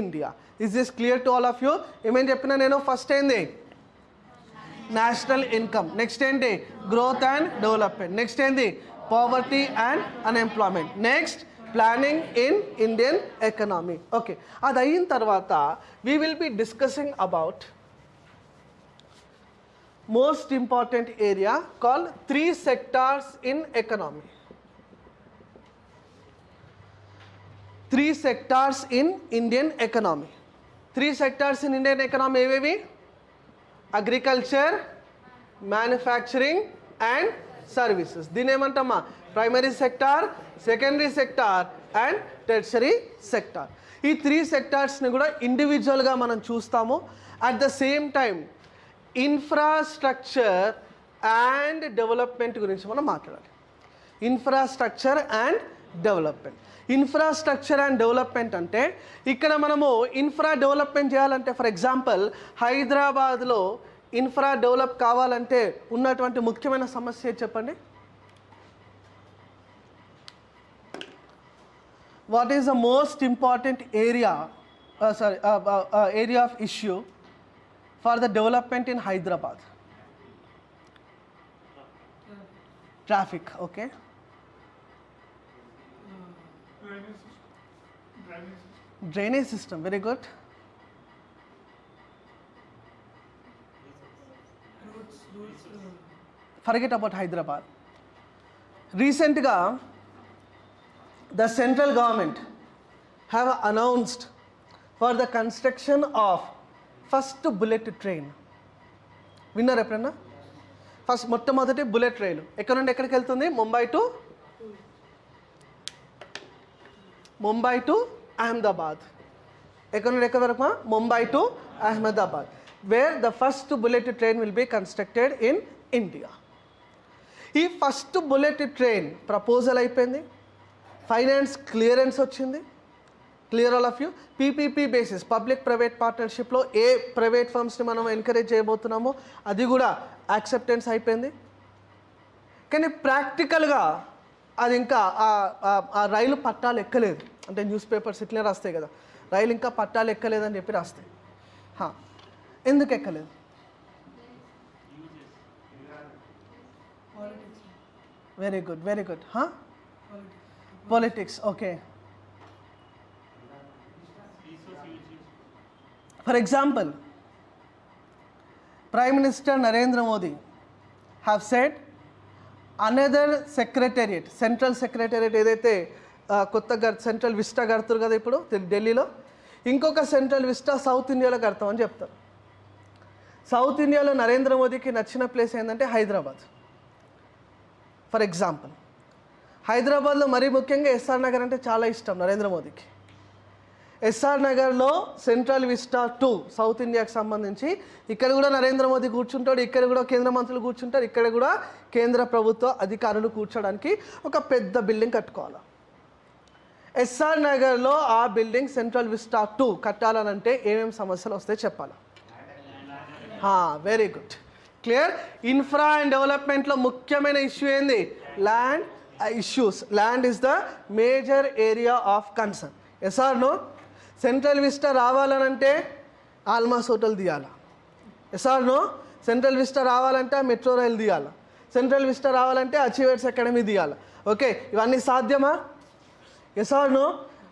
India is this clear to all of you ఏమేం చెప్పినా నేను ఫస్ట్ ఏంది నేషనల్ ఇన్కమ్ నెక్స్ట్ ఏంటి గ్రోత్ అండ్ డెవలప్మెంట్ నెక్స్ట్ ఏంది poverty and unemployment next planning in Indian economy okay అది అయిన తర్వాత we will be discussing about most important area called three sectors in economy Three sectors in Indian economy three sectors in Indian economy ఏవేవి? Agriculture manufacturing and services దీని ఏమంటామా? Primary sector secondary sector and tertiary sector ఈ three సెక్టార్స్ని కూడా ఇండివిజువల్గా మనం చూస్తాము. At the same time infrastructure and development గురించి మనం మాట్లాడాలి. Infrastructure and development infrastructure and development అంటే ఇక్కడ మనము ఇన్ఫ్రా డెవలప్మెంట్ చేయాలంటే ఫర్ ఎగ్జాంపుల్ హైదరాబాద్లో ఇన్ఫ్రా డెవలప్ కావాలంటే ఉన్నటువంటి ముఖ్యమైన సమస్య చెప్పండి? What is the most important area sorry area of issue for the development in Hyderabad traffic okay Drainage system, very good. Forget about Hyderabad. Recently, the central government have announced for the construction of first bullet train విన్నారు ఎప్పుడన్నా first మొట్టమొదటి bullet రైలు ఎక్కడ నుండి ఎక్కడికి వెళ్తుంది Mumbai to Mumbai to Ahmedabad. ఎక్కడ నుండి ఎక్కడ వరకు Mumbai to Ahmedabad. Where the first bullet train will be constructed in India ఈ ఫస్ట్ బుల్లెట్ ట్రైన్ ప్రపోజల్ అయిపోయింది. ఫైనాన్స్ క్లియరెన్స్ వచ్చింది. Clear all of you PPP basis public private పార్ట్నర్షిప్లో ఏ ప్రైవేట్ ఫర్మ్స్ని మనం ఎంకరేజ్ చేయబోతున్నామో అది కూడా యాక్సెప్టెన్స్ అయిపోయింది. కానీ ప్రాక్టికల్గా అది ఇంకా ఆ రైలు పట్టాలు ఎక్కలేదు. అంటే న్యూస్ పేపర్స్ ఇట్లే రాస్తాయి కదా. రైలు ఇంకా పట్టాలు ఎక్కలేదని చెప్పి రాస్తాయి. ఎందుకు ఎక్కలేదు? Very good very good politics okay for example prime minister Narendra Modi have set another secretariat central secretariat ఏదైతే కొత్తగా సెంట్రల్ విస్టా కడుతురు కదా ఇప్పుడు ఢిల్లీలో. ఇంకొక సెంట్రల్ విస్టా సౌత్ ఇండియాలో కడతామని చెప్తారు. సౌత్ ఇండియాలో నరేంద్ర మోదీకి నచ్చిన ప్లేస్ ఏంటంటే హైదరాబాద్. For example. హైదరాబాద్లో మరీ ముఖ్యంగా ఎస్ఆర్ నగర్ అంటే చాలా ఇష్టం నరేంద్ర మోదీకి. ఎస్ఆర్ నగర్లో సెంట్రల్ విస్టా టూ సౌత్ ఇండియాకి సంబంధించి ఇక్కడ కూడా నరేంద్ర మోదీ కూర్చుంటాడు ఇక్కడ కూడా కేంద్ర మంత్రులు కూర్చుంటారు ఇక్కడ కూడా కేంద్ర ప్రభుత్వ అధికారులు కూర్చోడానికి ఒక పెద్ద బిల్డింగ్ కట్టుకోవాలి. ఎస్ఆర్ నగర్లో ఆ బిల్డింగ్ సెంట్రల్ విస్టా టూ కట్టాలనంటే ఏమేమి సమస్యలు వస్తాయి చెప్పాలి? Very good clear infra and డెవలప్మెంట్లో ముఖ్యమైన ఇష్యూ ఏంది? Land issues land is the major area of concern ఎస్ఆర్ను central vista రావాలనంటే ఆల్మాస్ హోటల్ తీయాలా ఎస్ఆర్ను సెంట్రల్ విస్టా రావాలంటే మెట్రో రైల్ తీయాలా సెంట్రల్ విస్టా రావాలంటే అచీవర్స్ అకాడమీ తీయాలా ఓకే ఇవన్నీ సాధ్యమా? ఎసార్నో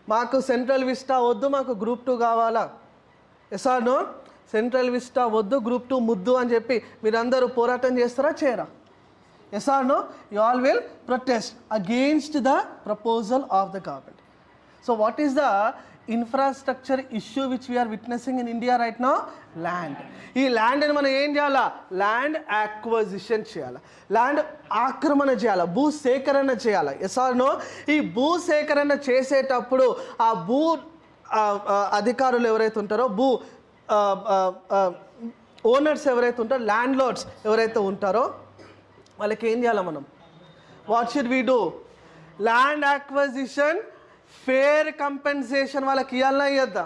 మాకు సెంట్రల్ విస్టా వద్దు మాకు గ్రూప్ టూ కావాలా? ఎసార్నో సెంట్రల్ విస్టా వద్దు గ్రూప్ టూ ముద్దు అని చెప్పి మీరందరూ పోరాటం చేస్తారా చేయరా? Yes you all will protest against the proposal of the government so what is the infrastructure issue which we are witnessing in India right no land ఈ ల్యాండ్ని మనం ఏం చేయాలా? ల్యాండ్ యాక్వజిషన్ చేయాలి? ల్యాండ్ ఆక్రమణ చేయాలి? భూ సేకరణ చేయాలి ఎస్ నో ఈ భూ సేకరణ చేసేటప్పుడు ఆ భూ అధికారులు ఎవరైతే ఉంటారో భూ ఓనర్స్ ఎవరైతే ఉంటారో ల్యాండ్ లార్డ్స్ ఎవరైతే ఉంటారో వాళ్ళకి ఏం చేయాలి మనం? What should we do land acquisition fair compensation వాళ్ళకి ఇవ్వాలన్నా ఇవ్వద్దా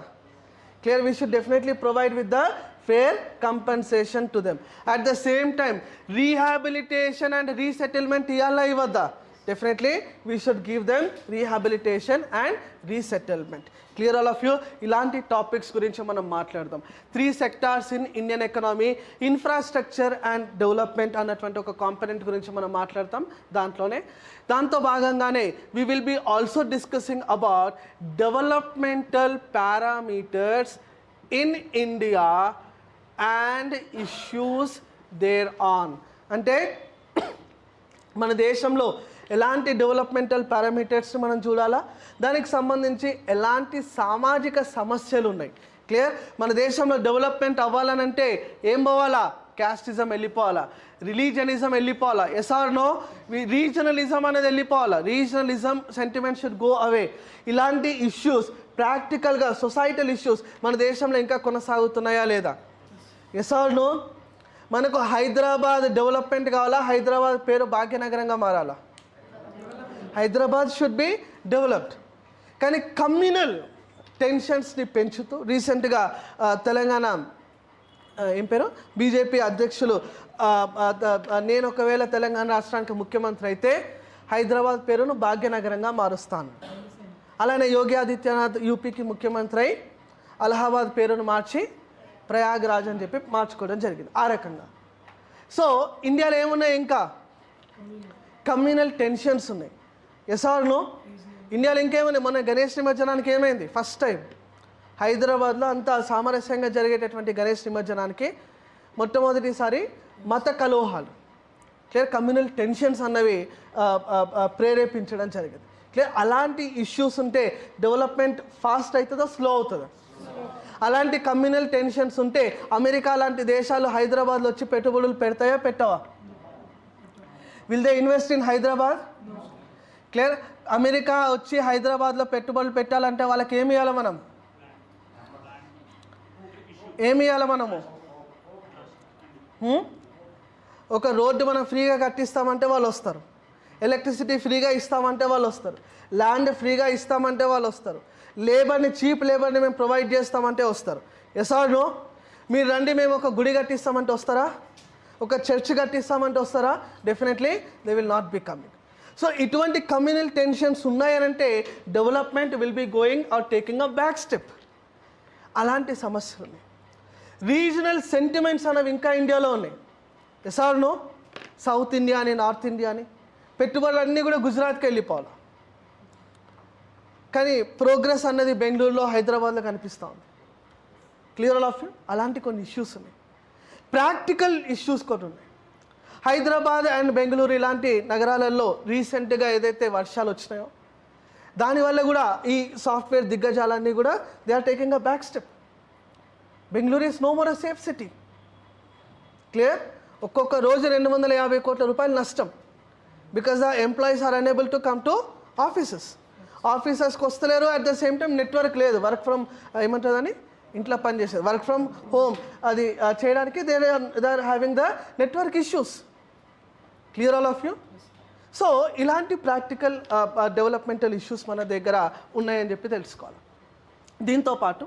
clear we should definitely provide with the fair compensation to them at the same time rehabilitation and resettlement ఇవ్వాలా ఇవ్వద్దా definitely we should give them rehabilitation and resettlement clear all of you ఇలాంటి topics గురించి మనం మాట్లాడదాం. Three sectors in Indian economy infrastructure and development అన్నటువంటి ఒక component గురించి మనం మాట్లాడతాం దాంట్లోనే. దాంతో భాగంగానే we will be also discussing about developmental parameters in India and issues there on అంటే మన దేశంలో ఎలాంటి డెవలప్మెంటల్ పారామీటర్స్ మనం చూడాలా? దానికి సంబంధించి ఎలాంటి సామాజిక సమస్యలు ఉన్నాయి? క్లియర్ మన దేశంలో డెవలప్మెంట్ అవ్వాలనంటే ఏం పోవాలా? క్యాస్టిజం వెళ్ళిపోవాలా. రిలీజనిజం వెళ్ళిపోవాలా. ఎస్ఆర్ నో రీజనలిజం అనేది వెళ్ళిపోవాలా. Regionalism sentiment should go away ఇలాంటి ఇష్యూస్ ప్రాక్టికల్గా సొసైటల్ ఇష్యూస్ మన దేశంలో ఇంకా కొనసాగుతున్నాయా లేదా? ఎస్ఆర్ నో మనకు హైదరాబాద్ డెవలప్మెంట్ కావాలా? హైదరాబాద్ పేరు భాగ్యనగరంగా మారాలా? హైదరాబాద్ షుడ్ బి డెవలప్డ్ కానీ కమ్యూనల్ టెన్షన్స్ని పెంచుతూ రీసెంట్గా తెలంగాణ ఏం పేరు? బీజేపీ అధ్యక్షులు నేను ఒకవేళ తెలంగాణ రాష్ట్రానికి ముఖ్యమంత్రి అయితే హైదరాబాద్ పేరును భాగ్యనగరంగా మారుస్తాను. అలానే యోగి ఆదిత్యనాథ్ యూపీకి ముఖ్యమంత్రి అయి అలహాబాద్ పేరును మార్చి ప్రయాగ్రాజ్ అని చెప్పి మార్చుకోవడం జరిగింది. ఆ రకంగా. సో ఇండియాలో ఏమున్నాయి ఇంకా? కమ్యూనల్ టెన్షన్స్ ఉన్నాయి. ఎస్ ఇండియాలో ఇంకేమైనా మొన్న గణేష్ నిమజ్జనానికి ఏమైంది? First time. హైదరాబాద్లో అంత సామరస్యంగా జరిగేటటువంటి గణేష్ నిమజ్జనానికి మొట్టమొదటిసారి మత కలోహాలు. క్లియర్ కమ్యూనల్ టెన్షన్స్ అన్నవి ప్రేరేపించడం జరిగింది. క్లియర్ అలాంటి ఇష్యూస్ ఉంటే డెవలప్మెంట్ ఫాస్ట్ అవుతుందా స్లో అవుతుందా? అలాంటి కమ్యూనల్ టెన్షన్స్ ఉంటే అమెరికా లాంటి దేశాలు హైదరాబాద్లో వచ్చి పెట్టుబడులు పెడతాయా పెట్టవా? Will they invest in Hyderabad clear? America వచ్చి హైదరాబాద్లో పెట్టుబడులు పెట్టాలంటే వాళ్ళకి ఏమి ఇవ్వాలి మనం? ఏమి ఇవ్వాలి మనము? ఒక రోడ్డు మనం ఫ్రీగా కట్టిస్తామంటే వాళ్ళు వస్తారు. ఎలక్ట్రిసిటీ ఫ్రీగా ఇస్తామంటే వాళ్ళు వస్తారు. ల్యాండ్ ఫ్రీగా ఇస్తామంటే వాళ్ళు వస్తారు. లేబర్ని చీప్ లేబర్ని మేము ప్రొవైడ్ చేస్తామంటే వస్తారు. ఎస్ మీరు రండి మేము ఒక గుడి కట్టిస్తామంటే వస్తారా? ఒక చర్చ్ కట్టిస్తామంటే వస్తారా? Definitely they will not be coming so ఇటువంటి communal tensions ఉన్నాయనంటే development will be going or taking a back step అలాంటి సమస్యలు ఉన్నాయి. రీజనల్ సెంటిమెంట్స్ అనేవి ఇంకా ఇండియాలో ఉన్నాయి. ఎస్ నో సౌత్ ఇండియా అని నార్త్ ఇండియా అని. పెట్టుబడులన్నీ కూడా గుజరాత్కి వెళ్ళిపోవాలి. కానీ ప్రోగ్రెస్ అన్నది బెంగళూరులో హైదరాబాద్లో కనిపిస్తూ ఉంది. క్లియర్ ఆల్ ఆఫ్ యూ అలాంటి కొన్ని ఇష్యూస్ ఉన్నాయి. ప్రాక్టికల్ ఇష్యూస్ కొన్ని ఉన్నాయి. హైదరాబాద్ అండ్ బెంగళూరు ఇలాంటి నగరాలలో రీసెంట్గా ఏదైతే వర్షాలు వచ్చినాయో దానివల్ల కూడా ఈ సాఫ్ట్వేర్ దిగ్గజాలన్నీ కూడా they are taking a back step Bengaluru is no more a safe city clear ఒక్కొక్క రోజు రెండు వందల యాభై కోట్ల రూపాయలు నష్టం. Because the employees are unable to come to offices ఆఫీసెస్కి వస్తలేరు at the same time network లేదు. వర్క్ ఫ్రమ్ ఏమంటుందని ఇంట్లో పనిచేసేది వర్క్ ఫ్రమ్ హోమ్ అది uh, చేయడానికి they they are having the network issues clear all of you so ఇలాంటి practical developmental issues మన దగ్గర ఉన్నాయని చెప్పి తెలుసుకోవాలి. దీంతో పాటు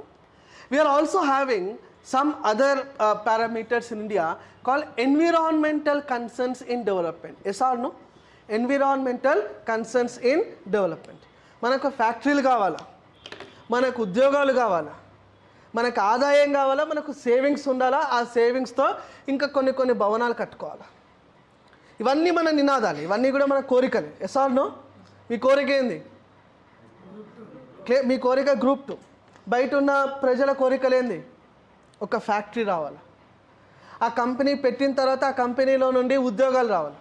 we are also having some other parameters in India call environmental concerns in development yes environmental concerns in development మనకు ఫ్యాక్టరీలు కావాలా? మనకు ఉద్యోగాలు కావాలా? మనకు ఆదాయం కావాలా? మనకు సేవింగ్స్ ఉండాలా? ఆ సేవింగ్స్తో ఇంకా కొన్ని కొన్ని భవనాలు కట్టుకోవాలా? ఇవన్నీ మన నినాదాలు ఇవన్నీ కూడా మన కోరికలు. ఎస్ఆర్నో మీ కోరిక ఏంది? మీ కోరిక గ్రూప్ టూ బయట ఉన్న ప్రజల కోరికలు ఏంది? ఒక ఫ్యాక్టరీ రావాలి. ఆ కంపెనీ పెట్టిన తర్వాత ఆ కంపెనీలో నుండి ఉద్యోగాలు రావాలి.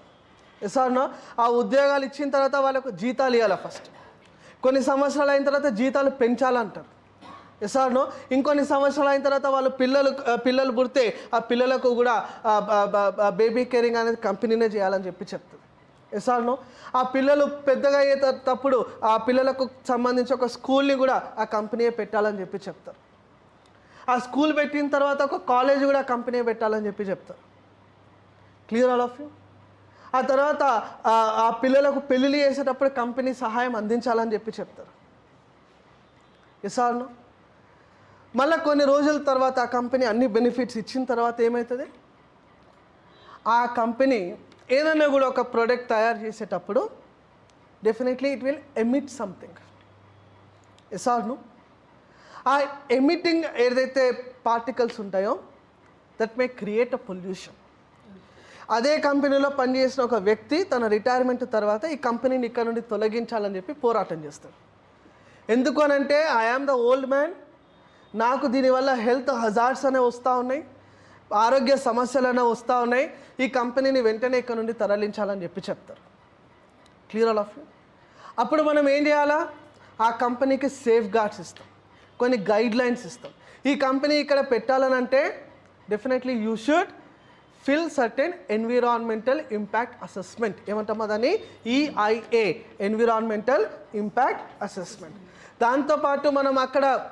ఎస్ఆర్నో ఆ ఉద్యోగాలు ఇచ్చిన తర్వాత వాళ్ళకు జీతాలు ఇవ్వాలి ఫస్ట్ కొన్ని సంవత్సరాలు అయిన తర్వాత జీతాలు పెంచాలంటారు. ఎసార్నో ఇంకొన్ని సంవత్సరాలు అయిన తర్వాత వాళ్ళు పిల్లలు పిల్లలు పుడితే ఆ పిల్లలకు కూడా బేబీ కేరింగ్ అనేది కంపెనీనే చేయాలని చెప్పి చెప్తుంది. ఎసార్నో ఆ పిల్లలు పెద్దగా అయ్యేటప్పుడు ఆ పిల్లలకు సంబంధించి ఒక స్కూల్ని కూడా ఆ కంపెనీయే పెట్టాలని చెప్పి చెప్తారు. ఆ స్కూల్ పెట్టిన తర్వాత ఒక కాలేజ్ కూడా కంపెనీ పెట్టాలని చెప్పి చెప్తారు. క్లియర్ ఆల్ ఆఫ్ యూ ఆ తర్వాత ఆ- పిల్లలకు పెళ్ళిళ్ళు చేసేటప్పుడు కంపెనీ సహాయం అందించాలని చెప్పి చెప్తారు. ఎస్ మళ్ళీ కొన్ని రోజుల తర్వాత ఆ కంపెనీ అన్ని బెనిఫిట్స్ ఇచ్చిన తర్వాత ఏమవుతుంది ఆ కంపెనీ ఏదైనా కూడా ఒక ప్రోడక్ట్ తయారు చేసేటప్పుడు definitely it will emit something yes ah emitting ఏదైతే పార్టికల్స్ ఉంటాయో that may create a pollution అదే కంపెనీలో పనిచేసిన ఒక వ్యక్తి తన రిటైర్మెంట్ తర్వాత ఈ కంపెనీని ఇక్కడ నుండి తొలగించాలని చెప్పి పోరాటం చేస్తాడు. ఎందుకు అనంటే ఐఆమ్ ద ఓల్డ్ మ్యాన్ నాకు దీనివల్ల హెల్త్ హజార్డ్స్ అనే వస్తూ ఉన్నాయి ఆరోగ్య సమస్యలు అనేవి వస్తూ ఉన్నాయి. ఈ కంపెనీని వెంటనే ఇక్కడ నుండి తరలించాలని చెప్పి చెప్తారు. క్లియర్ ఆల్ ఆఫ్ యూ అప్పుడు మనం ఏం చేయాలా? ఆ కంపెనీకి సేఫ్ గార్డ్స్ ఇస్తాం. కొన్ని గైడ్ లైన్స్ ఇస్తాం. ఈ కంపెనీ ఇక్కడ పెట్టాలని అంటే definitely you should fill certain environmental impact assessment ఏమంటామా దాన్ని? ఈఐఏ ఎన్విరాన్మెంటల్ ఇంపాక్ట్ అసెస్మెంట్ దాంతోపాటు మనం అక్కడ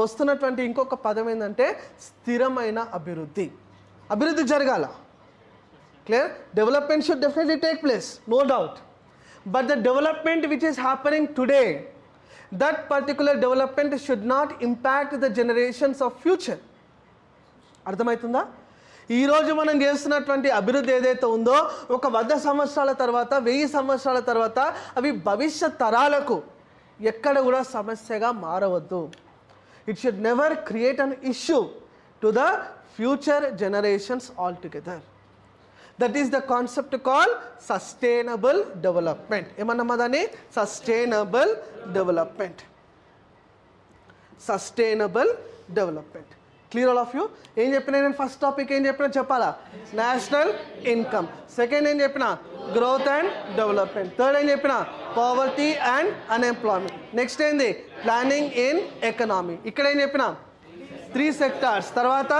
వస్తున్నటువంటి ఇంకొక పదం ఏంటంటే స్థిరమైన అభివృద్ధి. అభివృద్ధి జరగాల. Clear development should definitely take place no doubt but the development which is happening today that particular development should not impact the generations of future అర్థమవుతుందా ఈ రోజు మనం చేస్తున్నటువంటి అభివృద్ధి ఏదైతే ఉందో ఒక వంద సంవత్సరాల తర్వాత వెయ్యి సంవత్సరాల తర్వాత అవి భవిష్యత్ తరాలకు ఎక్కడ కూడా సమస్యగా మారవద్దు. it should never create an issue to the future generations all together that is the concept call sustainable development ఏమన్నమా దాన్ని sustainable development sustainable development Clear all of you ఏం చెప్పినా నేను ఫస్ట్ టాపిక్ ఏం చెప్పినా చెప్పాలా? నేషనల్ ఇన్కమ్ సెకండ్ ఏం చెప్పిన? Growth and development third ఏం చెప్పిన? పావర్టీ అండ్ అన్ఎంప్లాయ్మెంట్ నెక్స్ట్ ఏంది? ప్లానింగ్ ఇన్ ఎకనామీ ఇక్కడ ఏం చెప్పిన? త్రీ సెక్టార్స్ తర్వాత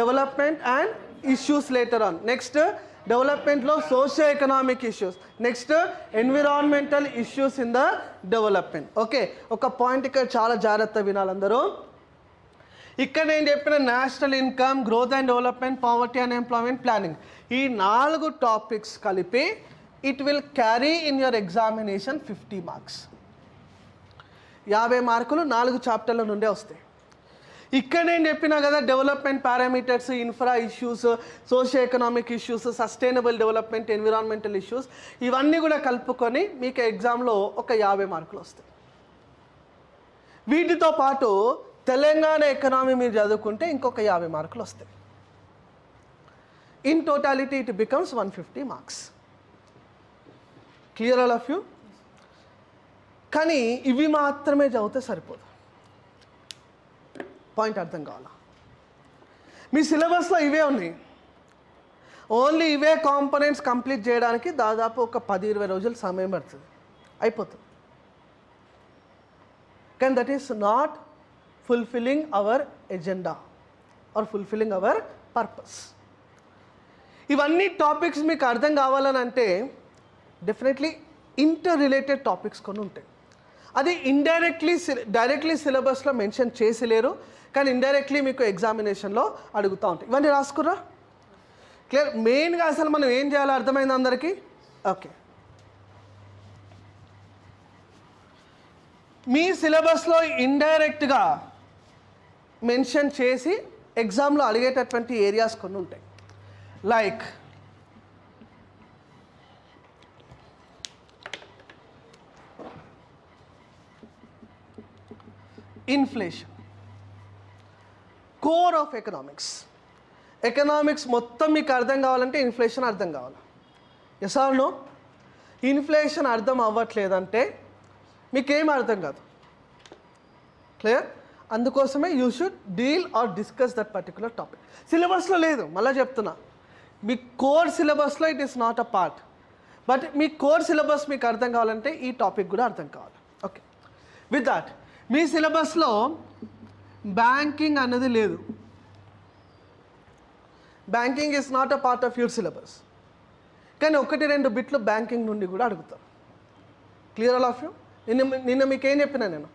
development and issues later on next డెవలప్మెంట్లో socio economic issues next environmental issues in the development okay ఒక పాయింట్ ఇక్కడ చాలా జాగ్రత్త వినాలందరూ ఇక్కడ నేను చెప్పిన national income growth and development poverty and employment planning. ఈ నాలుగు టాపిక్స్ కలిపి it will carry in your examination fifty marks యాభై మార్కులు నాలుగు చాప్టర్ల నుండే వస్తాయి. ఇక్కడ నేను చెప్పినా కదా development parameters infra issues socio economic issues sustainable development environmental issues ఇవన్నీ కూడా కలుపుకొని మీకు ఎగ్జామ్లో ఒక యాభై మార్కులు వస్తాయి. వీటితో పాటు తెలంగాణ ఎకనామీ మీరు చదువుకుంటే ఇంకొక యాభై మార్కులు వస్తాయి. In totality it becomes one fifty marks clear all of you కానీ ఇవి మాత్రమే చదివితే సరిపోదు. పాయింట్ అర్థం కావాలా? మీ సిలబస్లో ఇవే ఉన్నాయి. ఓన్లీ ఇవే కాంపనెంట్స్ కంప్లీట్ చేయడానికి దాదాపు ఒక పది ఇరవై రోజులు సమయం పడుతుంది. అయిపోతుంది. కానీ that is not fulfilling our agenda or fulfilling our purpose ఇవన్నీ టాపిక్స్ మీకు అర్థం కావాలని అంటే డెఫినెట్లీ ఇంటర్ రిలేటెడ్ టాపిక్స్ కొన్ని ఉంటాయి. అది ఇండైరెక్ట్లీ డైరెక్ట్లీ సిలబస్లో మెన్షన్ చేసి లేరు కానీ ఇండైరెక్ట్లీ మీకు ఎగ్జామినేషన్లో అడుగుతూ ఉంటాయి. ఇవన్నీ రాసుకుర్రా? క్లియర్ మెయిన్గా అసలు మనం ఏం చేయాలో అర్థమైంది అందరికీ? ఓకే మీ సిలబస్లో ఇండైరెక్ట్గా మెన్షన్ చేసి ఎగ్జామ్లో అడిగేటటువంటి ఏరియాస్ కొన్ని ఉంటాయి. Like inflation core of economics economics మొత్తం మీకు అర్థం కావాలంటే ఇన్ఫ్లేషన్ అర్థం కావాలి. ఎస్ నో ఇన్ఫ్లేషన్ అర్థం అవ్వట్లేదంటే మీకేం అర్థం కాదు. క్లియర్ అందుకోసమే you should deal or discuss that particular topic సిలబస్లో లేదు మళ్ళీ చెప్తున్నా. మీ కోర్ సిలబస్లో it is not a part but me core syllabus మీకు అర్థం కావాలంటే ఈ టాపిక్ కూడా అర్థం కావాలి. ఓకే విత్ దాట్ మీ సిలబస్లో బ్యాంకింగ్ అన్నది లేదు. Banking is not a part of your syllabus కానీ ఒకటి రెండు బిట్లు బ్యాంకింగ్ నుండి కూడా అడుగుతారు. క్లియర్ ఆల్ ఆఫ్ యూ నిన్న నిన్న మీకేం చెప్పినా నేను?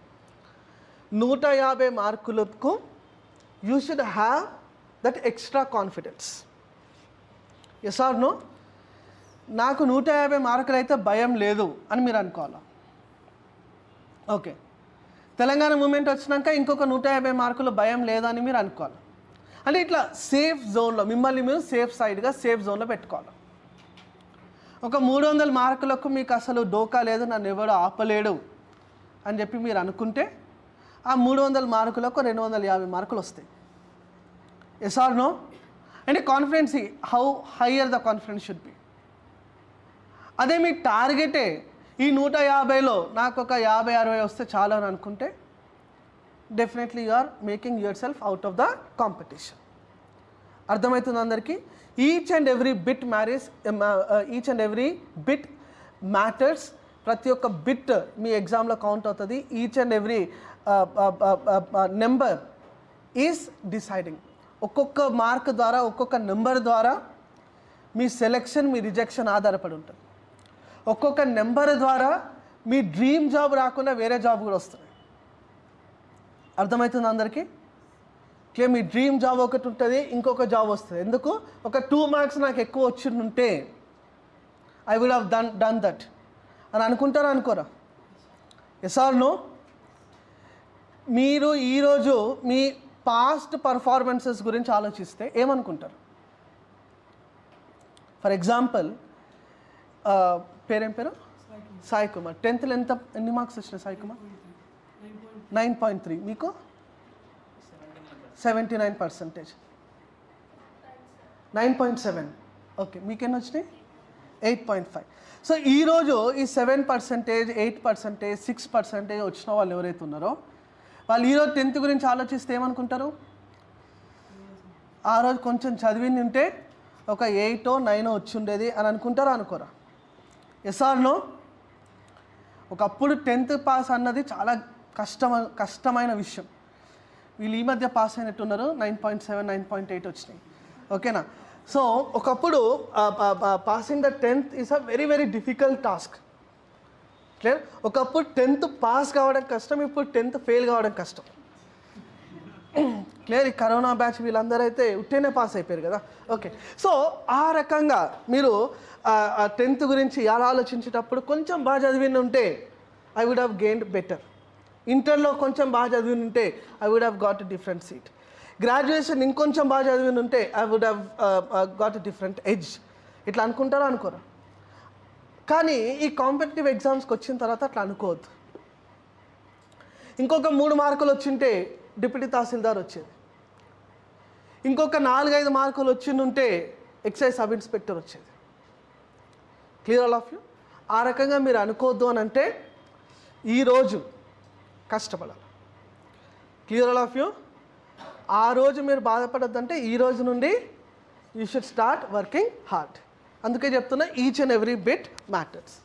నూట యాభై మార్కులకు you should have that extra confidence yes or no నాకు నూట యాభై మార్కులు అయితే భయం లేదు అని మీరు అనుకోవాలా? ఓకే తెలంగాణ మూమెంట్ వచ్చినాక ఇంకొక నూట యాభై మార్కులు భయం లేదని మీరు అనుకోవాలి? అంటే ఇట్లా సేఫ్ జోన్లో మిమ్మల్ని మీరు సేఫ్ సైడ్గా సేఫ్ జోన్లో పెట్టుకోవాలి? ఒక మూడు వందల మార్కులకు మీకు అసలు డోకా లేదు నన్ను ఎవడో ఆపలేడు అని చెప్పి మీరు అనుకుంటే ఆ మూడు వందల మార్కులకు రెండు వందల యాభై మార్కులు వస్తాయి. ఎస్ ఆర్ నో అంటే confidence how higher the confidence should be అదే మీ టార్గెటే ఈ నూట యాభైలో నాకు ఒక యాభై అరవై వస్తే చాలు అని అనుకుంటే definitely you are making yourself out of the competition అర్థమవుతుంది అందరికీ? Each and every bit marriage each and every bit matters ప్రతి ఒక్క బిట్ మీ ఎగ్జామ్లో కౌంట్ అవుతుంది. Each and every number is deciding ఒక్కొక్క మార్క్ ద్వారా ఒక్కొక్క నెంబర్ ద్వారా మీ సెలెక్షన్ మీ రిజెక్షన్ ఆధారపడి ఉంటుంది. ఒక్కొక్క నెంబర్ ద్వారా మీ డ్రీమ్ జాబ్ రాకుండా వేరే జాబ్ కూడా వస్తుంది. అర్థమవుతుంది అందరికీ? క్లియర్ మీ డ్రీమ్ జాబ్ ఒకటి ఉంటుంది ఇంకొక జాబ్ వస్తుంది. ఎందుకు? ఒక టూ మార్క్స్ నాకు ఎక్కువ వచ్చిందంటే I would have done done that అని అనుకుంటారా అనుకోరా? ఎస్ ఆర్ నో మీరు ఈరోజు మీ పాస్ట్ పర్ఫార్మెన్సెస్ గురించి ఆలోచిస్తే ఏమనుకుంటారు? ఫర్ ఎగ్జాంపుల్ పేరేం పేరు? సాయి కుమార్. టెన్త్లో ఎంత ఎన్ని మార్క్స్ వచ్చినాయి Sai Kumar? Nine point three. మీకు? Seventy nine percentage. Nine point seven. Okay మీకెన్ని వచ్చినాయి? Eight point five. సో ఈరోజు ఈ seven percentage eight percentage six percentage వచ్చిన వాళ్ళు ఎవరైతే ఉన్నారో వాళ్ళు ఈరోజు టెన్త్ గురించి ఆలోచిస్తే ఏమనుకుంటారు? ఆ రోజు కొంచెం చదివింది ఉంటే ఒక ఎయిటో నైనో వచ్చి ఉండేది అని అనుకుంటారా అనుకోరా? ఎస్ ఒకప్పుడు టెన్త్ పాస్ అన్నది చాలా కష్టమ కష్టమైన విషయం. వీళ్ళు ఈ మధ్య pass అయినట్టున్నారు. Nine point seven nine point eight వచ్చినాయి. ఓకేనా? సో ఒకప్పుడు passing the tenth is a very very difficult task clear ఒకప్పుడు టెన్త్ పాస్ కావడం కష్టం ఇప్పుడు టెన్త్ ఫెయిల్ కావడం కష్టం. క్లియర్ ఈ కరోనా బ్యాచ్ వీళ్ళందరూ అయితే ఉట్టేనే పాస్ అయిపోయారు కదా. ఓకే సో ఆ రకంగా మీరు టెన్త్ గురించి ఎలా ఆలోచించేటప్పుడు కొంచెం బాగా చదివిన ఉంటే I would have gained better ఇంటర్లో కొంచెం బాగా చదివిన ఉంటే I would have got different seat graduation ఇంకొంచెం బాగా చదివిన ఉంటే I would have got different edge ఇట్లా అనుకుంటారా అనుకోరా. కానీ ఈ కాంపిటేటివ్ ఎగ్జామ్స్కి వచ్చిన తర్వాత అట్లా అనుకోవద్దు. ఇంకొక మూడు మార్కులు వచ్చింటే డిప్యూటీ తహసీల్దార్ వచ్చేది. ఇంకొక నాలుగైదు మార్కులు వచ్చిండుంటే ఎక్సైజ్ సబ్ ఇన్స్పెక్టర్ వచ్చేది. Clear all of you? ఆ రకంగా మీరు అనుకోవద్దు అని అంటే ఈరోజు కష్టపడాలి. Clear all of you? ఆ రోజు మీరు బాధపడద్దంటే ఈ రోజు నుండి you should start working hard. అందుకే చెప్తున్నా each and every bit matters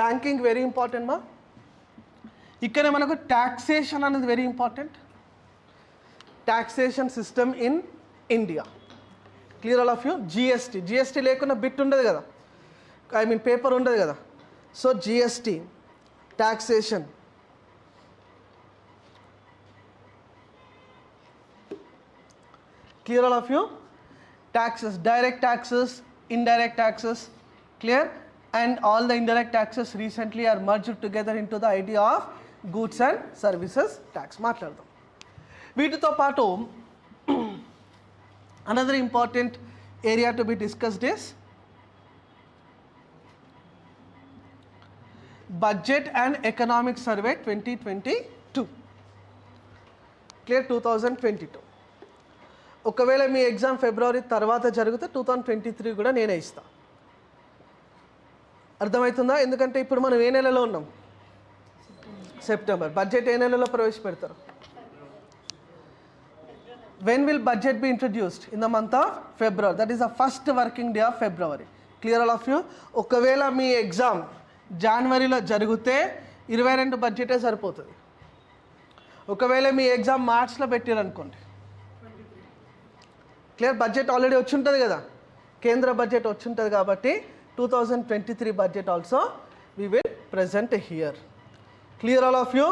banking very important మా. ఇక్కడే మనకు ట్యాక్సేషన్ అనేది very important taxation system in India clear all of you GST GST లేకుండా బిట్ ఉండదు కదా. ఐ మీన్ పేపర్ ఉండదు కదా. So GST taxation clear all of you taxes direct taxes indirect taxes clear and all the indirect taxes recently are merged together into the idea of goods and services tax మాట్లాడదాం వీటితో పాటు another important area to be discussed is budget and economic survey 2022 clear 2022 ఒకవేళ మీ exam ఫిబ్రవరి తర్వాత జరిగితే two thousand twenty three కూడా నేనే ఇస్తా. అర్థమవుతుందా? ఎందుకంటే ఇప్పుడు మనం ఏ నెలలో ఉన్నాం? సెప్టెంబర్. బడ్జెట్ ఏ నెలలో ప్రవేశపెడతారు? When will budget be introduced in the month of February that is the first working day of February clear all of you ఒకవేళ మీ ఎగ్జామ్ జనవరిలో జరిగితే ఇరవై రెండు బడ్జెటే సరిపోతుంది. ఒకవేళ మీ ఎగ్జామ్ మార్చ్లో పెట్టారనుకోండి. క్లియర్ బడ్జెట్ ఆల్రెడీ వచ్చి ఉంటుంది కదా. కేంద్ర బడ్జెట్ వచ్చి ఉంటుంది కాబట్టి two thousand twenty three budget also we will present here clear all of you